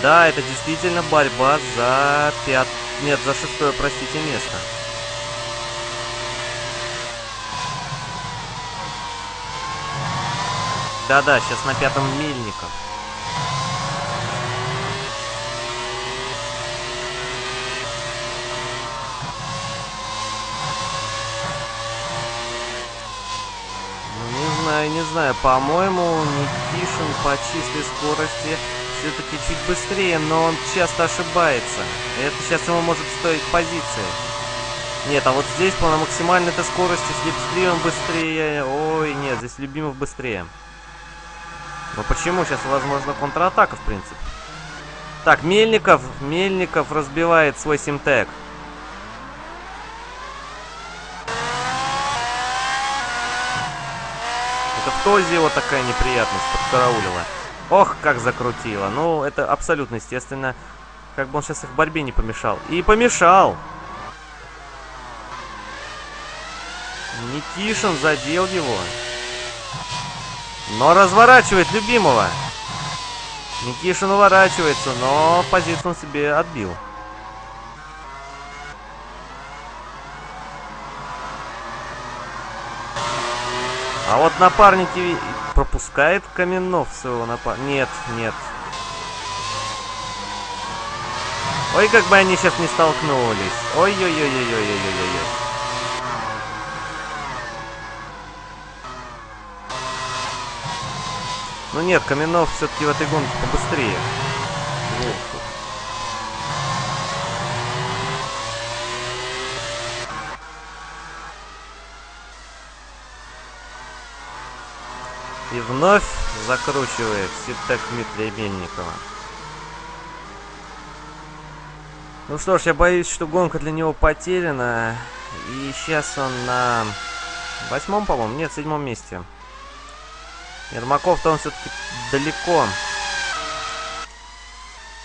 Да, это действительно борьба за пят... Нет, за шестое, простите, место. Да-да, сейчас на пятом Мельников. Не знаю. По-моему, Никишин по чистой скорости все-таки чуть быстрее, но он часто ошибается. Это сейчас ему может стоить позиции. Нет, а вот здесь по максимальной этой скорости с Липстримом быстрее. Ой, нет, здесь Любимов быстрее. Но почему? Сейчас, возможно, контратака, в принципе. Так, Мельников. Мельников разбивает свой симтек. В Тозе вот такая неприятность подкараулила. Ох, как закрутило. Ну, это абсолютно естественно. Как бы он сейчас их борьбе не помешал. И помешал! Никишин задел его. Но разворачивает любимого. Никишин уворачивается, но позицию он себе отбил. А вот напарники пропускает Каменов своего напарника. Нет, нет. Ой, как бы они сейчас не столкнулись. Ой-ой-ой-ой-ой-ой-ой-ой. Ну нет, Каменов все-таки в этой гонке побыстрее. Вновь закручивает Сиптек Дмитрия Мельникова. Ну что ж, я боюсь, что гонка для него потеряна. И сейчас он на восьмом, по-моему, нет, седьмом месте. Ермаков-то он все-таки далеко.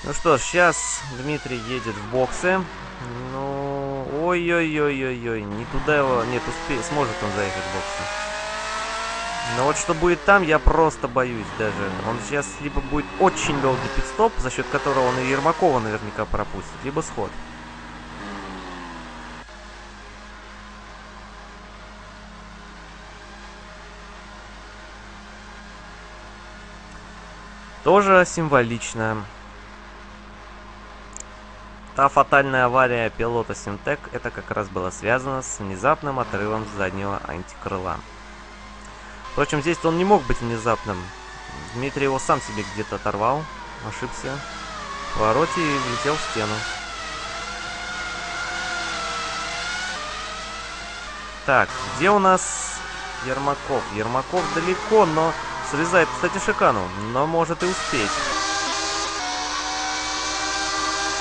Ну что ж, сейчас Дмитрий едет в боксы. Ну, ой-ой-ой-ой-ой, не туда его, нет, успеет, сможет он заехать в боксы. Но вот что будет там, я просто боюсь даже. Он сейчас либо будет очень долгий пидстоп, за счет которого он и Ермакова наверняка пропустит, либо сход. Тоже символично. Та фатальная авария пилота Симтек, это как раз было связано с внезапным отрывом заднего антикрыла. Впрочем, здесь он не мог быть внезапным. Дмитрий его сам себе где-то оторвал, ошибся в повороте и влетел в стену. Так, где у нас Ермаков? Ермаков далеко, но Срезает, кстати, Шикану, но может и успеть.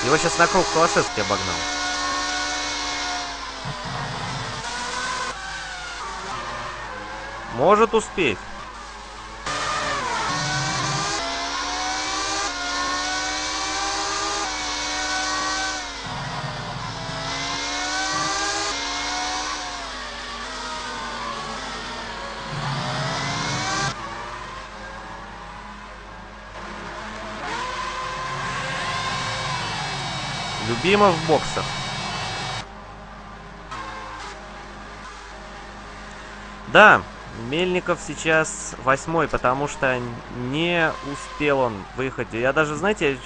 Его сейчас на круг Калашевский обогнал. Может успеть. Любимов в боксах. Да, Мельников сейчас восьмой, потому что не успел он выехать. Я даже, знаете,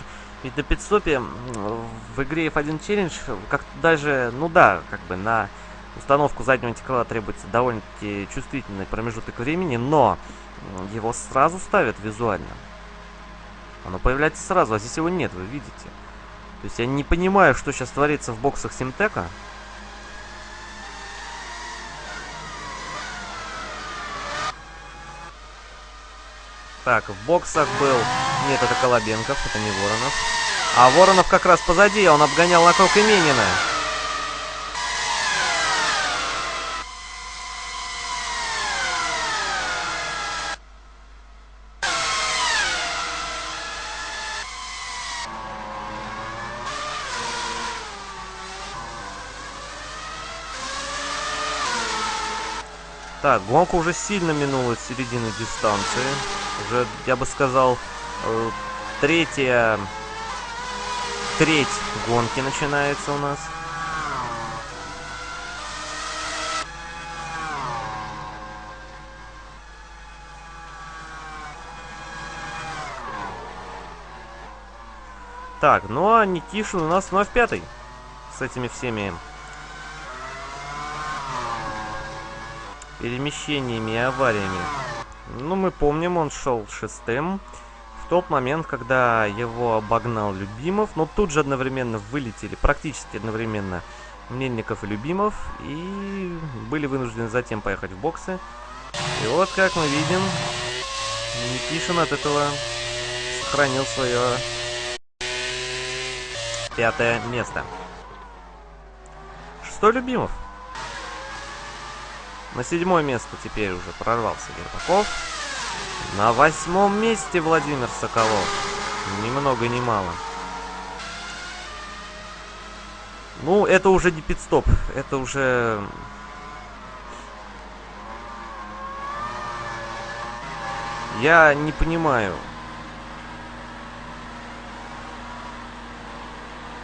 ведь на пидстопе в игре F1 Challenge, как даже, ну да, как бы на установку заднего антикрыла требуется довольно-таки чувствительный промежуток времени, но его сразу ставят визуально. Оно появляется сразу, а здесь его нет, вы видите. То есть я не понимаю, что сейчас творится в боксах Симтека. Так, в боксах был... Нет, это Колобенков, это не Воронов. А Воронов как раз позади, он обгонял на круг Именина. Так, гонка уже сильно минула середину дистанции. Уже, я бы сказал, э, третья... Треть гонки начинается у нас. Так, ну а Никишин у нас вновь пятый. С этими всеми перемещениями и авариями. Ну, мы помним, он шел шестым. В тот момент, когда его обогнал Любимов, но тут же одновременно вылетели, практически одновременно, Мельников и Любимов, и были вынуждены затем поехать в боксы. И вот, как мы видим, Никишин от этого сохранил свое пятое место. Шестой Любимов. На седьмое место теперь уже прорвался Гербаков. На восьмом месте Владимир Соколов. Ни много ни мало. Ну, это уже не пидстоп. Это уже... Я не понимаю.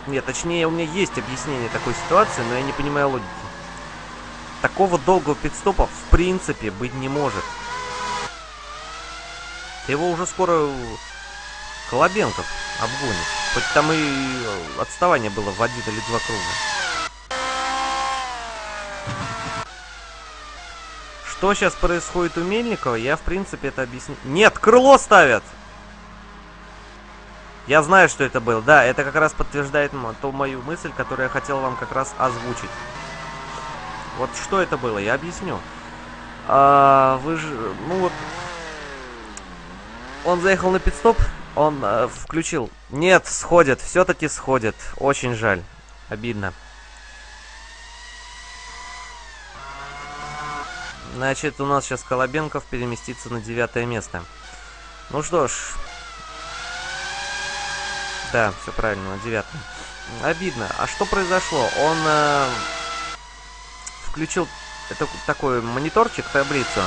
Нет, точнее, у меня есть объяснение такой ситуации, но я не понимаю логики. Такого долгого пидстопа в принципе быть не может. Его уже скоро Колобенков обгонит. Хоть там и отставание было в один или два круга. Что сейчас происходит у Мельникова, я в принципе это объясню. Нет, крыло ставят! Я знаю, что это было. Да, это как раз подтверждает ту мою мысль, которую я хотел вам как раз озвучить. Вот что это было, я объясню. А, вы же, ну вот, он заехал на пидстоп, он э, включил. Нет, сходит, все-таки сходит. Очень жаль, обидно. Значит, у нас сейчас Колобенков переместится на девятое место. Ну что ж. Да, все правильно, на девятое. Обидно. А что произошло? Он... Э включил это, такой мониторчик, таблицу,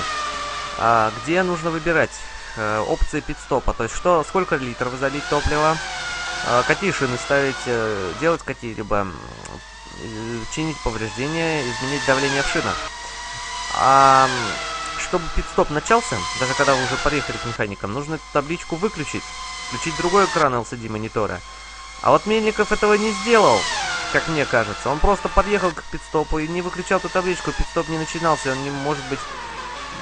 а, где нужно выбирать а, опции пидстопа. То есть, что, сколько литров залить топлива, а, какие шины ставить, а, делать какие-либо, чинить повреждения, изменить давление в шинах. А, чтобы пидстоп начался, даже когда вы уже приехали к механикам, нужно эту табличку выключить, включить другой экран LCD монитора. А вот Мельников этого не сделал как мне кажется. Он просто подъехал к пидстопу и не выключал эту табличку, пидстоп не начинался, он не может быть,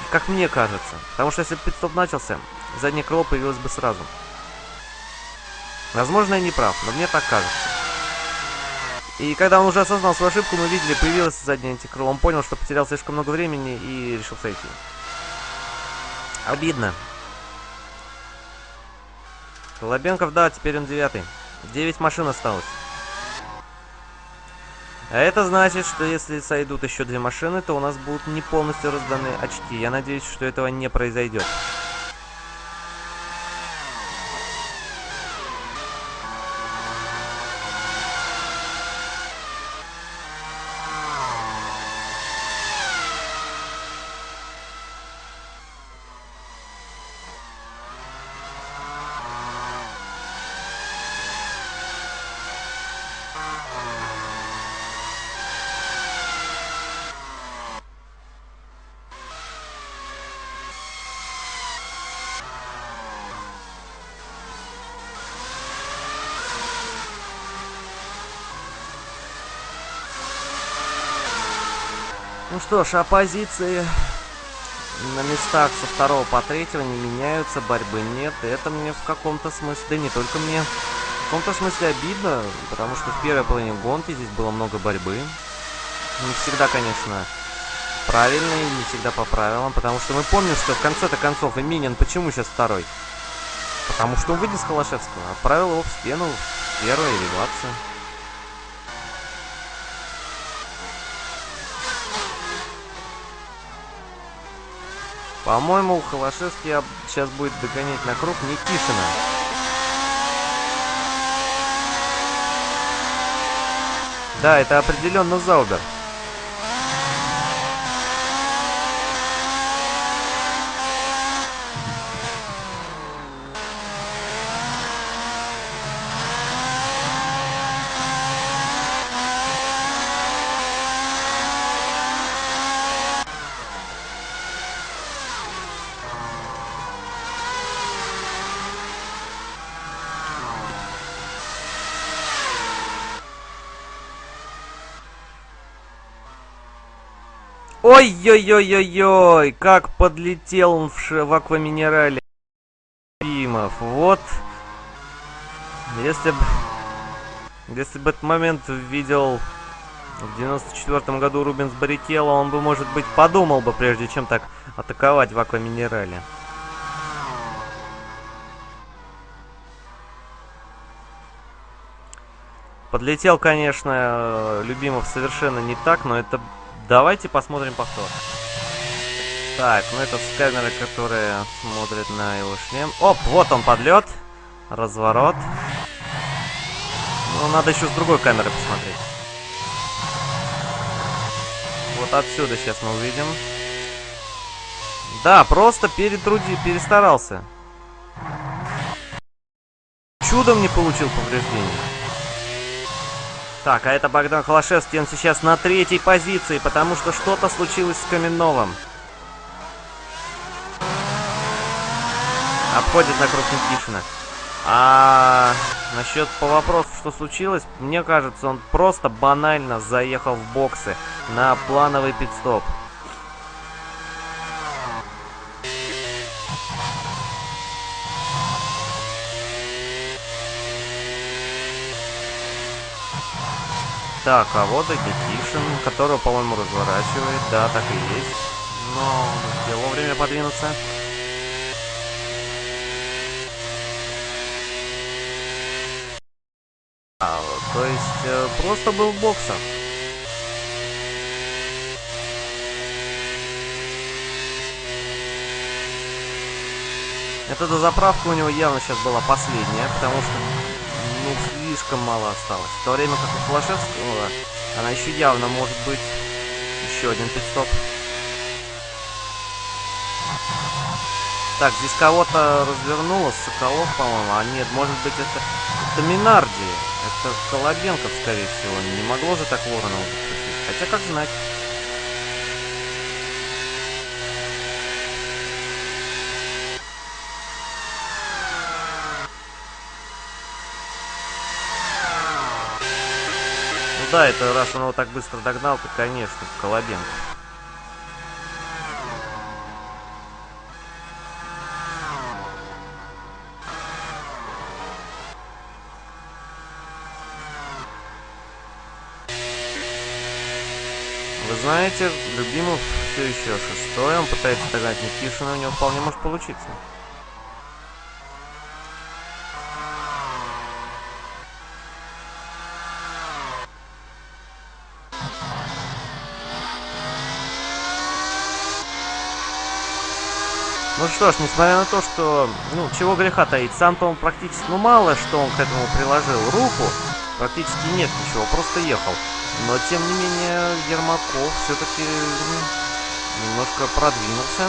как мне кажется. Потому что если пидстоп начался, заднее крыло появилось бы сразу. Возможно, я не прав, но мне так кажется. И когда он уже осознал свою ошибку, мы видели, появилось заднее антикрыло. Он понял, что потерял слишком много времени и решил сойти. Обидно. Колобенков, да, теперь он девятый. Девять машин осталось. А это значит, что если сойдут еще две машины, то у нас будут не полностью разданы очки. Я надеюсь, что этого не произойдет. Что ж, оппозиции на местах со второго по третьего не меняются, борьбы нет. Это мне в каком-то смысле, да не только мне, в каком-то смысле обидно, потому что в первой половине гонки здесь было много борьбы. Не всегда, конечно, правильно и не всегда по правилам, потому что мы помним, что в конце-то концов Минин почему сейчас второй? Потому что он вынес Холошевского, отправил его в стену в первой элевации. По-моему, Холошевский сейчас будет догонять на круг Никишина. Да, это определенно Заубер. Ой-ой-ой-ой-ой, как подлетел он в, ш... в акваминерале. Пимов, вот. Если бы... Если бы этот момент видел в 94 году Рубинс Баррикелло, он бы, может быть, подумал бы, прежде чем так атаковать в акваминерале. Подлетел, конечно, Любимов совершенно не так, но это Давайте посмотрим повтор. Так, ну это с камеры, которая смотрит на его шлем. Оп, вот он подлет. Разворот. Ну, надо еще с другой камеры посмотреть. Вот отсюда сейчас мы увидим. Да, просто перетруди, перестарался. Чудом не получил повреждения. Так, а это Богдан Холошевский, он сейчас на третьей позиции, потому что что-то случилось с Каменновым. Обходит на круг Никишина. А насчет по вопросу, что случилось, мне кажется, он просто банально заехал в боксы на плановый пидстоп. Так, а вот и которого, по-моему, разворачивает. Да, так и есть. Но успел вовремя подвинуться. А, то есть, э, просто был в боксах. Эта заправка у него явно сейчас была последняя, потому что ну, слишком мало осталось. В то время как у Флашевского она еще явно может быть еще один пидстоп. Так, здесь кого-то развернуло, Соколов, по-моему. А нет, может быть это, это Минарди. Это Колобенков, скорее всего. Не могло же так Воронова. Хотя как знать. Да, это раз он его так быстро догнал, то, конечно, Колобенко. Вы знаете, Любимов все еще шестой, он пытается догнать Никишина, у него вполне может получиться. Что ж, несмотря на то, что, ну, чего греха таить, сам-то он практически, ну, мало что он к этому приложил руку, практически нет ничего, просто ехал. Но, тем не менее, Ермаков все-таки немножко продвинулся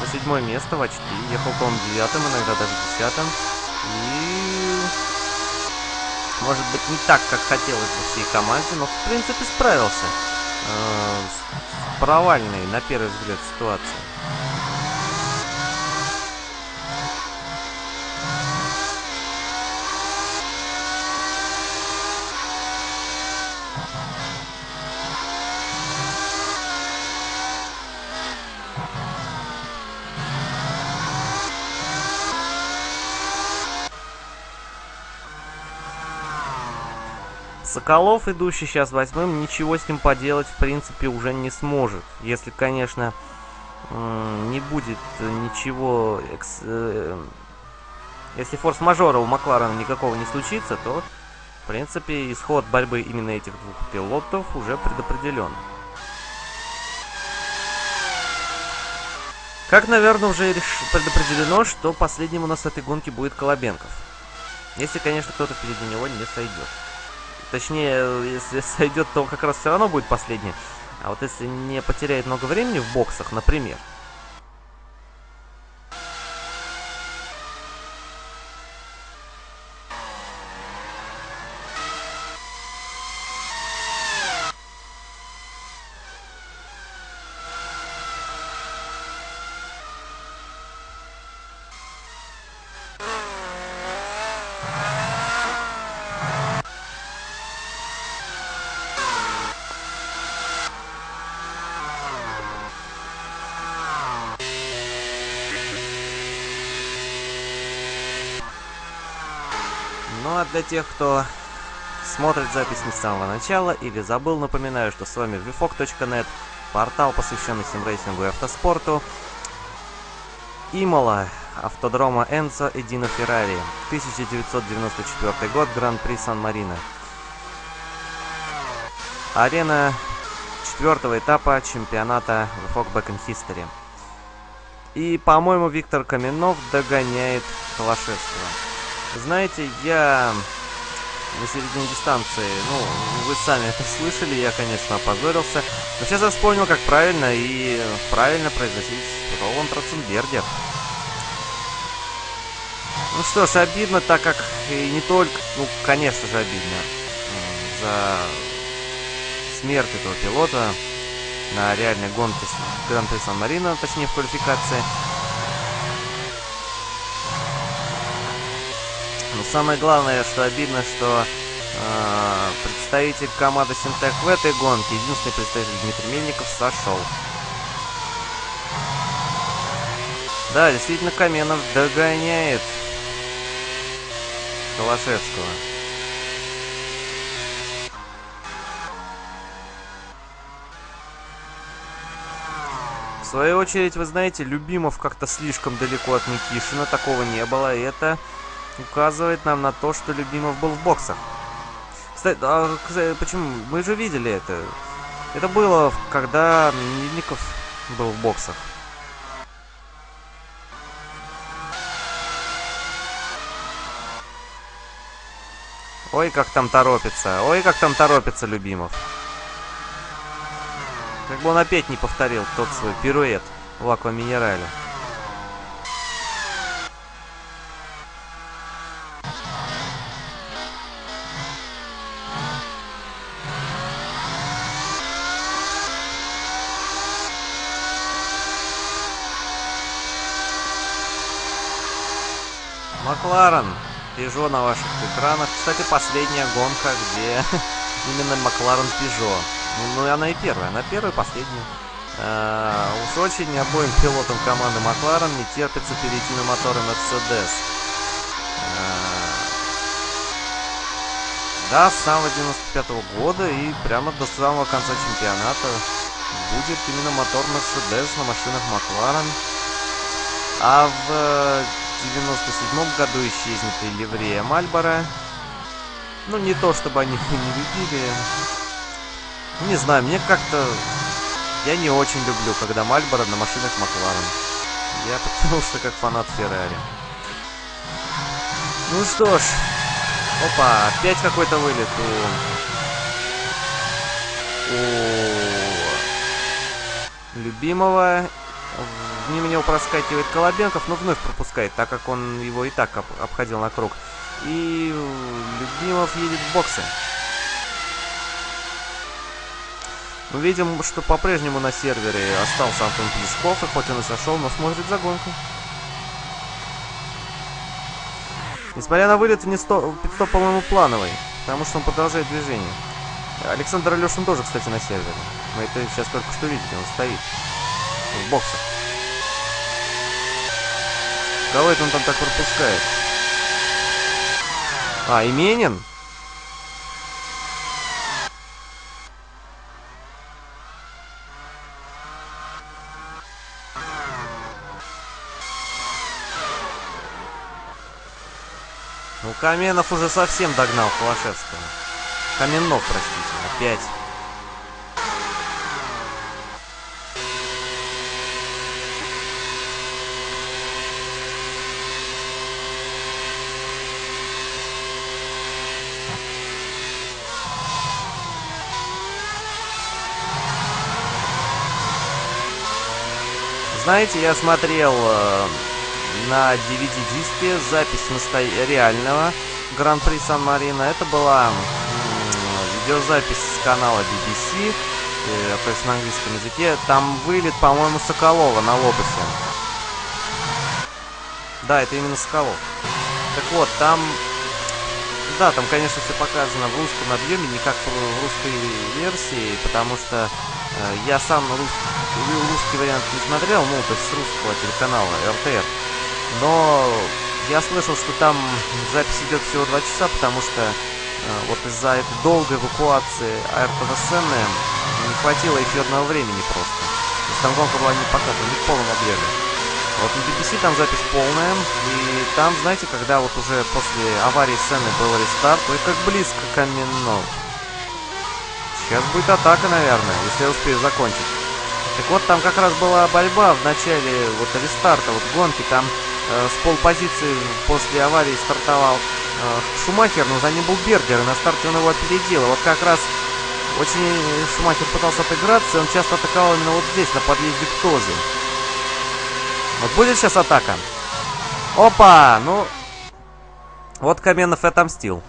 на седьмое место в очки, ехал, по-моему, девятым, иногда даже десятым. И, может быть, не так, как хотелось бы всей команде, но, в принципе, справился э, с провальной, на первый взгляд, ситуацией. Соколов, идущий сейчас восьмым, ничего с ним поделать, в принципе, уже не сможет. Если, конечно, не будет ничего... Экс... Э, если форс-мажора у Макларена никакого не случится, то, в принципе, исход борьбы именно этих двух пилотов уже предопределен. Как, наверное, уже предопределено, что последним у нас в этой гонке будет Колобенков. Если, конечно, кто-то впереди него не сойдет. Точнее, если сойдет, то как раз все равно будет последний. А вот если не потеряет много времени в боксах, например, для тех, кто смотрит запись не с самого начала или забыл, напоминаю, что с вами vfog.net, портал, посвященный симрейсингу и автоспорту. Имола, автодрома Энцо и Дино Феррари, 1994 год, Гран-при Сан-Марино. Арена четвертого этапа чемпионата VFOG Back in History. И, по-моему, Виктор Каменов догоняет Холошевского. Знаете, я на середине дистанции, ну, вы сами это слышали, я, конечно, опозорился. Но сейчас я вспомнил, как правильно и правильно произносить Роланд Ротценбергер. Ну что ж, обидно, так как и не только, ну, конечно же, обидно за смерть этого пилота на реальной гонке Гран-при Сан-Марино, точнее в квалификации. Но самое главное, что обидно, что э, представитель команды Синтек в этой гонке, единственный представитель Дмитрий Мельников, сошел. Да, действительно, Каменов догоняет Холошевского. В свою очередь, вы знаете, Любимов как-то слишком далеко от Никишина, такого не было, и это указывает нам на то, что Любимов был в боксах. Кстати, а, почему? Мы же видели это. Это было, когда Мельников был в боксах. Ой, как там торопится. Ой, как там торопится Любимов. Как бы он опять не повторил тот свой пируэт в акваминерале. Макларен. Пежо на ваших экранах. Кстати, последняя гонка, где именно Макларен Пежо. Ну, ну, она и первая. Она первая, последняя. А, уж очень обоим пилотам команды Макларен не терпится перейти на моторы Мерседес. А, да, с самого 95 -го года и прямо до самого конца чемпионата будет именно мотор Мерседес на машинах Макларен. А в 1997 году исчезнет и ливрея Мальбора. Ну, не то, чтобы они их не любили. Не знаю, мне как-то... Я не очень люблю, когда Мальборо на машинах Макларен. Я потому что как фанат Феррари. Ну что ж. Опа, опять какой-то вылет у... у... любимого Мимо него проскакивает Колобенков, но вновь пропускает, так как он его и так об обходил на круг. И Любимов едет в боксы. Мы видим, что по-прежнему на сервере остался Антон Плесков, и хоть он и сошел, но смотрит за гонку. Несмотря на вылет, пидстоп, по-моему, плановый, потому что он продолжает движение. Александр Алешин тоже, кстати, на сервере. Мы это сейчас только что видели, он стоит в боксах. Кого это он там так пропускает? А, Именин? Ну, Каменов уже совсем догнал Холошевского. Каменнов, простите, опять. Знаете, я смотрел э, на DVD-диске запись насто... реального Гран-при Сан-Марино. Это была видеозапись с канала BBC, э, то есть на английском языке. Там вылет, по-моему, Соколова на Лобусе. Да, это именно Соколов. Так вот, там... Да, там, конечно, все показано в русском объеме, не как в русской версии, потому что э, я сам русский русский вариант не смотрел, ну, то есть с русского телеканала РТР. Но я слышал, что там запись идет всего два часа, потому что э, вот из-за этой долгой эвакуации АРТВ сцены не хватило эфирного времени просто. То есть там гонка была не показана, не в полном объеме. Вот на BBC там запись полная, и там, знаете, когда вот уже после аварии сцены был рестарт, ой, как близко Каменов. Сейчас будет атака, наверное, если я успею закончить. Так вот, там как раз была борьба в начале вот рестарта, вот гонки, там э, с полпозиции после аварии стартовал э, Шумахер, но за ним был Бергер, и на старте он его опередил. вот как раз очень Шумахер пытался отыграться, и он часто атаковал именно вот здесь, на подъезде к Тозе. Вот будет сейчас атака. Опа! Ну, вот Каменов и отомстил.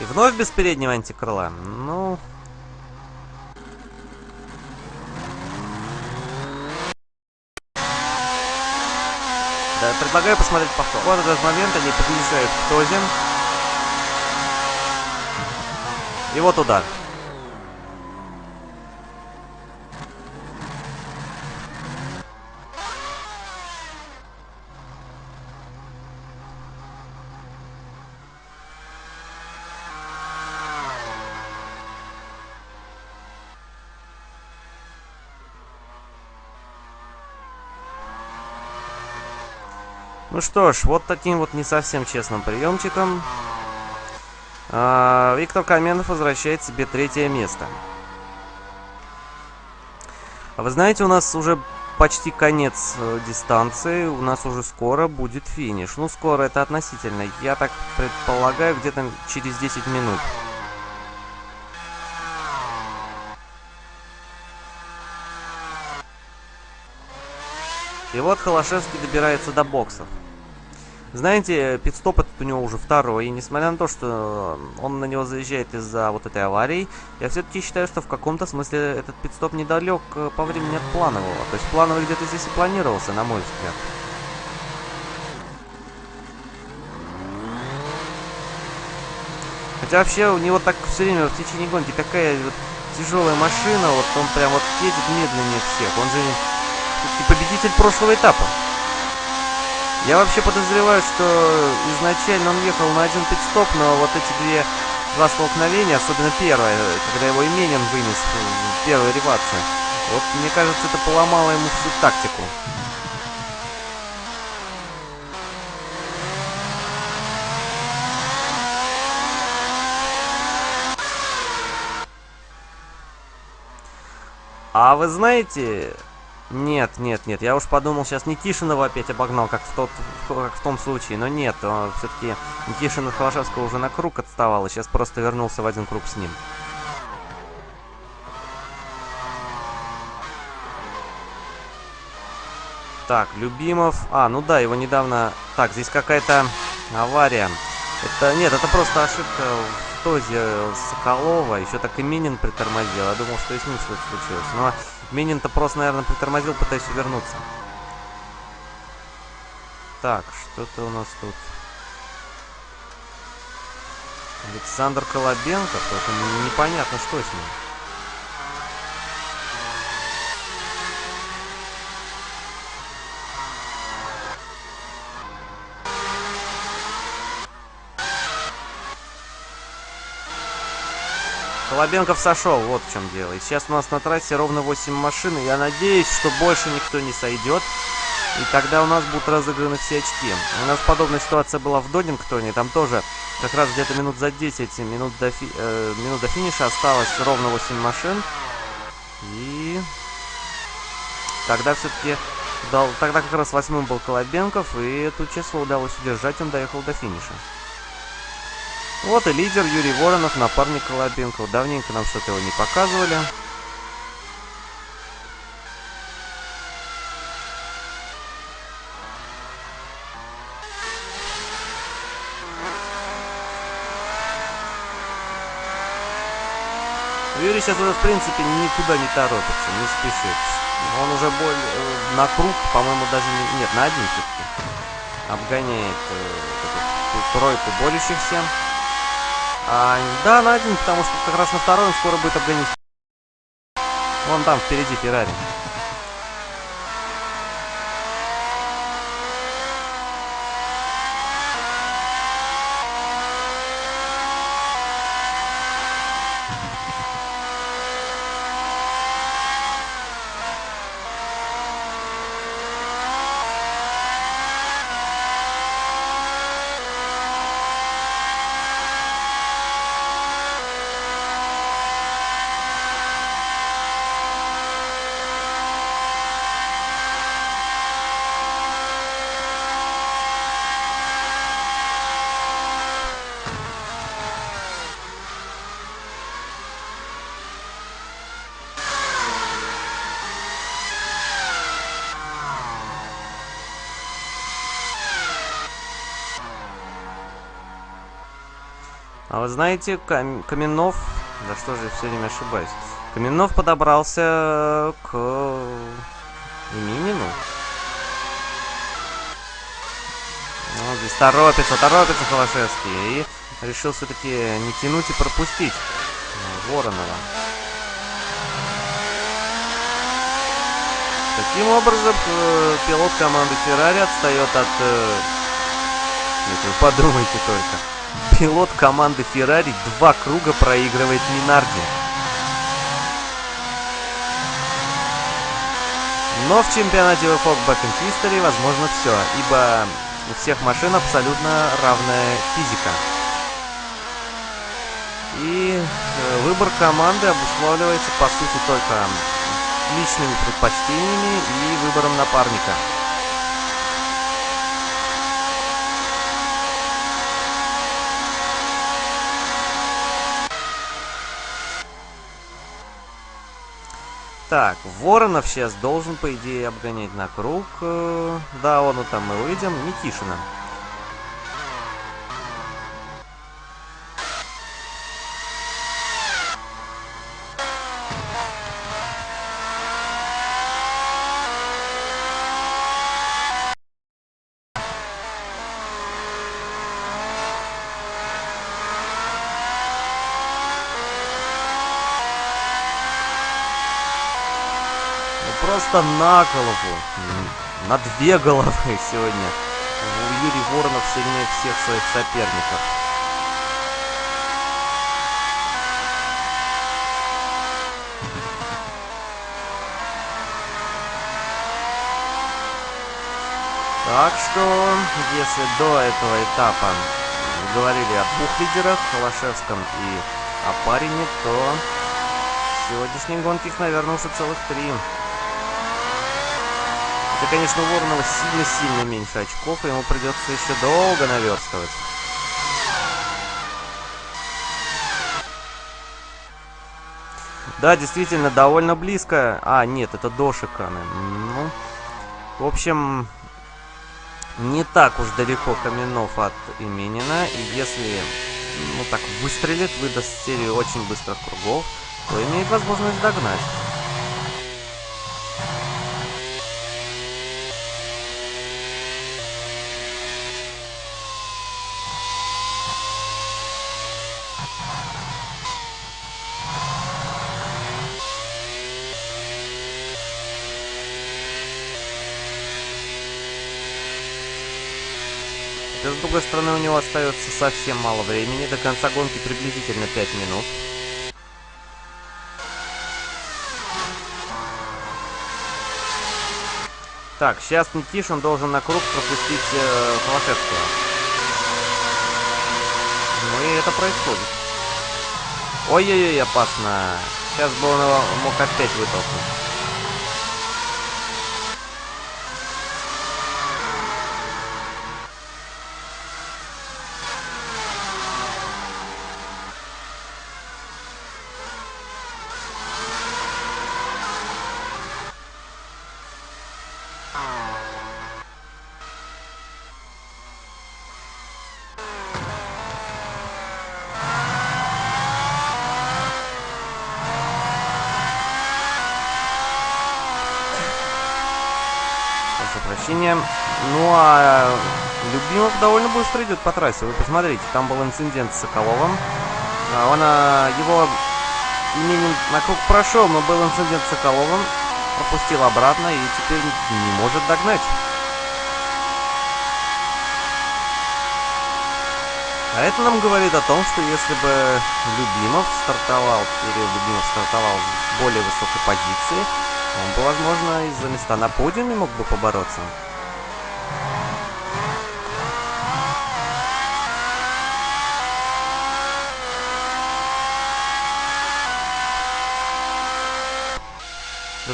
И вновь без переднего антикрыла. Ну, Да, предлагаю посмотреть повтор. Вот этот момент они подъезжают к Тозе. И вот удар. Ну что ж, вот таким вот не совсем честным приемчиком э, Виктор Каменов возвращает себе третье место. А вы знаете, у нас уже почти конец э, дистанции, у нас уже скоро будет финиш. Ну, скоро это относительно. Я так предполагаю, где-то через 10 минут. И вот Холошевский добирается до боксов. Знаете, пидстоп этот у него уже второй, и несмотря на то, что он на него заезжает из-за вот этой аварии, я все-таки считаю, что в каком-то смысле этот пидстоп недалек э, по времени от планового. То есть плановый где-то здесь и планировался, на мой взгляд. Хотя вообще у него так все время в течение гонки такая вот тяжелая машина, вот он прям вот едет медленнее всех. Он же и победитель прошлого этапа. Я вообще подозреваю, что изначально он ехал на один пидстоп, но вот эти две два столкновения, особенно первое, когда его Именин вынес в первой ревации, вот мне кажется, это поломало ему всю тактику. А вы знаете, нет, нет, нет. Я уж подумал, сейчас Никишинова опять обогнал, как в, тот, как в том случае. Но нет, все-таки Никишин от Холошевского уже на круг отставал, и сейчас просто вернулся в один круг с ним. Так, Любимов... А, ну да, его недавно... Так, здесь какая-то авария. Это... Нет, это просто ошибка в тозе Соколова. Еще так и Минин притормозил. Я думал, что и с ним что-то случилось. Но Минин-то просто, наверное, притормозил, пытаясь увернуться. Так, что-то у нас тут. Александр Колобенко, только непонятно, что с ним. Лобенков сошел, вот в чем дело. И сейчас у нас на трассе ровно 8 машин, и я надеюсь, что больше никто не сойдет. И тогда у нас будут разыграны все очки. У нас подобная ситуация была в Додингтоне. Там тоже как раз где-то минут за 10, минут до, фи э, минут до финиша осталось ровно 8 машин. И тогда все-таки дал, тогда как раз восьмым был Колобенков, и эту число удалось удержать, он доехал до финиша. Вот и лидер Юрий Воронов, напарник Колобенкова. Давненько нам что-то его не показывали. Юрий сейчас уже, в принципе, никуда не торопится, не спешит. Он уже более э, на круг, по-моему, даже не... Нет, на один все-таки. Обгоняет э, тройку борющихся. А, да, на один, потому что как раз на второй он скоро будет обгонять. Вон там, впереди Феррари. Знаете, Кам Каменов... Да что же, все время ошибаюсь. Каменов подобрался к Именину. Ну, здесь торопится, торопится Холошевский. И решил все-таки не тянуть и пропустить Воронова. Таким образом, э, пилот команды Феррари отстает от... Э, вы подумайте только пилот команды Ferrari два круга проигрывает Минарди. Но в чемпионате WFOG Back in возможно все, ибо у всех машин абсолютно равная физика. И э, выбор команды обуславливается по сути только личными предпочтениями и выбором напарника. Так, Воронов сейчас должен, по идее, обгонять на круг. Э, да, он там мы увидим. Никишина. Просто на голову. На две головы сегодня. Юрий Воронов сильнее всех своих соперников. Так что, если до этого этапа говорили о двух лидерах, Холошевском и Апарине, то в сегодняшней гонке их, наверное, уже целых три. Это, конечно, у Воронова сильно-сильно меньше очков, и ему придется еще долго наверстывать. Да, действительно, довольно близко. А, нет, это до Шиканы. Ну, в общем, не так уж далеко Каменов от Именина. И если, ну так, выстрелит, выдаст серию очень быстрых кругов, то имеет возможность догнать. С другой стороны, у него остается совсем мало времени. До конца гонки приблизительно 5 минут. Так, сейчас Никишин должен на круг пропустить э, Холошевского. Ну и это происходит. Ой-ой-ой, опасно. Сейчас бы он его мог опять вытолкнуть. прощения. Ну а Любимов довольно быстро идет по трассе. Вы посмотрите, там был инцидент с Соколовым. А, он а, его именем на круг прошел, но был инцидент с Соколовым. Пропустил обратно и теперь не может догнать. А это нам говорит о том, что если бы Любимов стартовал, Кирилл Любимов стартовал в более высокой позиции, он бы, возможно, из-за места на подиуме мог бы побороться.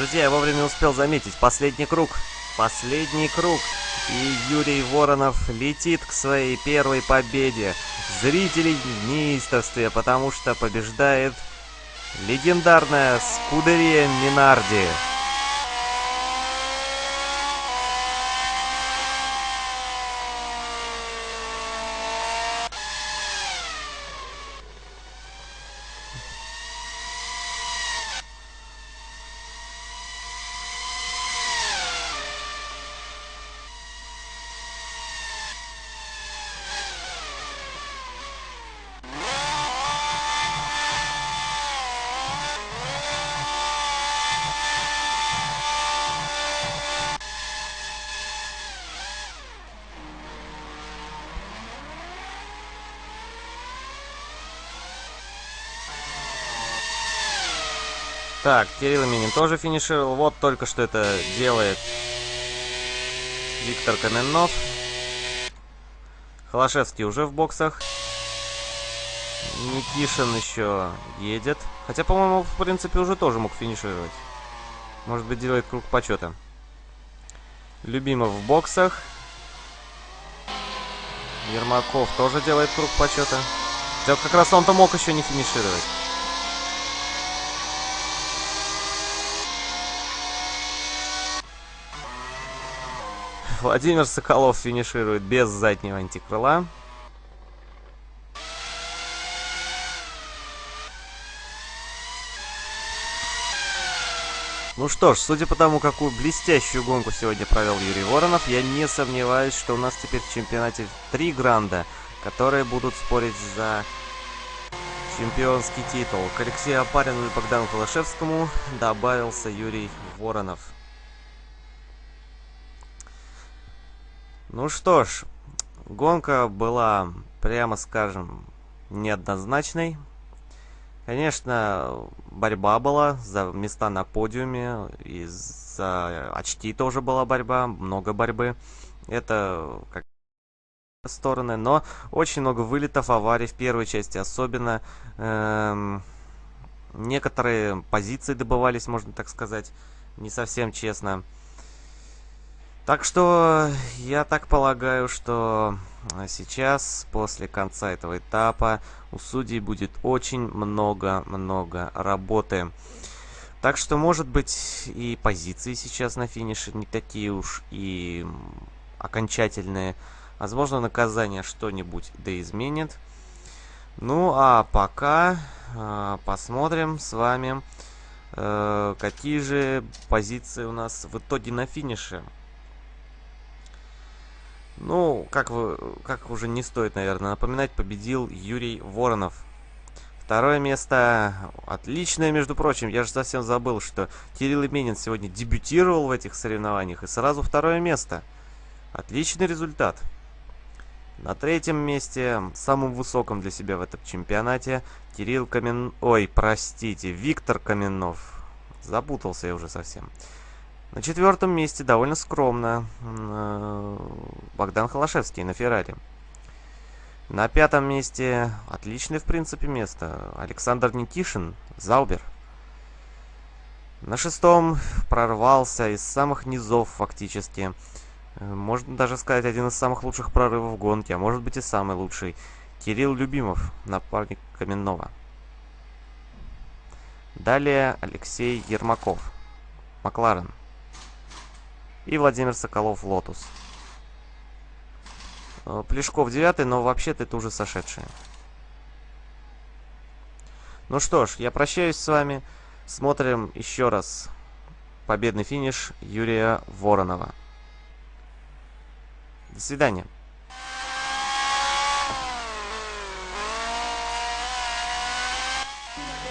Друзья, я вовремя успел заметить. Последний круг. Последний круг. И Юрий Воронов летит к своей первой победе. Зрители в неистовстве, потому что побеждает легендарная Скудерия Минарди. Так, Кирилл Минин тоже финишировал. Вот только что это делает Виктор Каменнов. Холошевский уже в боксах. Никишин еще едет. Хотя, по-моему, в принципе, уже тоже мог финишировать. Может быть, делает круг почета. Любимов в боксах. Ермаков тоже делает круг почета. Хотя как раз он-то мог еще не финишировать. Владимир Соколов финиширует без заднего антикрыла. Ну что ж, судя по тому, какую блестящую гонку сегодня провел Юрий Воронов, я не сомневаюсь, что у нас теперь в чемпионате три гранда, которые будут спорить за чемпионский титул. К Алексею Апарину и Богдану Холошевскому добавился Юрий Воронов. Ну что ж, гонка была, прямо скажем, неоднозначной. Конечно, борьба была за места на подиуме, и за очки тоже была борьба, много борьбы. Это как стороны, но очень много вылетов, аварий в первой части, особенно эм, некоторые позиции добывались, можно так сказать, не совсем честно. Так что я так полагаю, что а, сейчас, после конца этого этапа, у судей будет очень много-много работы. Так что, может быть, и позиции сейчас на финише не такие уж и окончательные. Возможно, наказание что-нибудь да изменит. Ну, а пока э, посмотрим с вами, э, какие же позиции у нас в итоге на финише. Ну, как, вы, как уже не стоит, наверное, напоминать, победил Юрий Воронов. Второе место отличное, между прочим. Я же совсем забыл, что Кирилл Именин сегодня дебютировал в этих соревнованиях. И сразу второе место. Отличный результат. На третьем месте, самым высоком для себя в этом чемпионате, Кирилл Камен... Ой, простите, Виктор Каменов. Запутался я уже совсем. На четвертом месте довольно скромно э, Богдан Холошевский на Феррари. На пятом месте отличное, в принципе, место. Александр Никишин, Заубер. На шестом прорвался из самых низов фактически. Э, можно даже сказать, один из самых лучших прорывов гонки, а может быть и самый лучший. Кирилл Любимов, напарник Каменова. Далее Алексей Ермаков, Макларен. И Владимир Соколов, Лотус. Э, Плешков девятый, но вообще-то это уже сошедшие. Ну что ж, я прощаюсь с вами. Смотрим еще раз победный финиш Юрия Воронова. До свидания.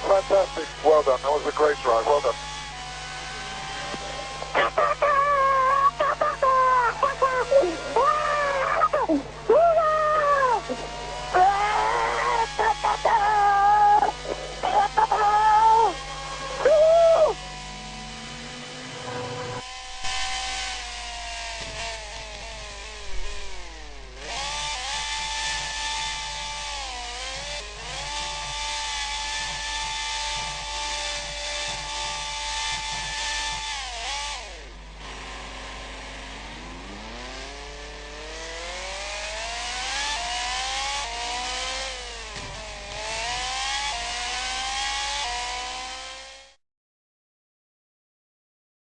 Fantastic. Well done. That was a great drive. Well done.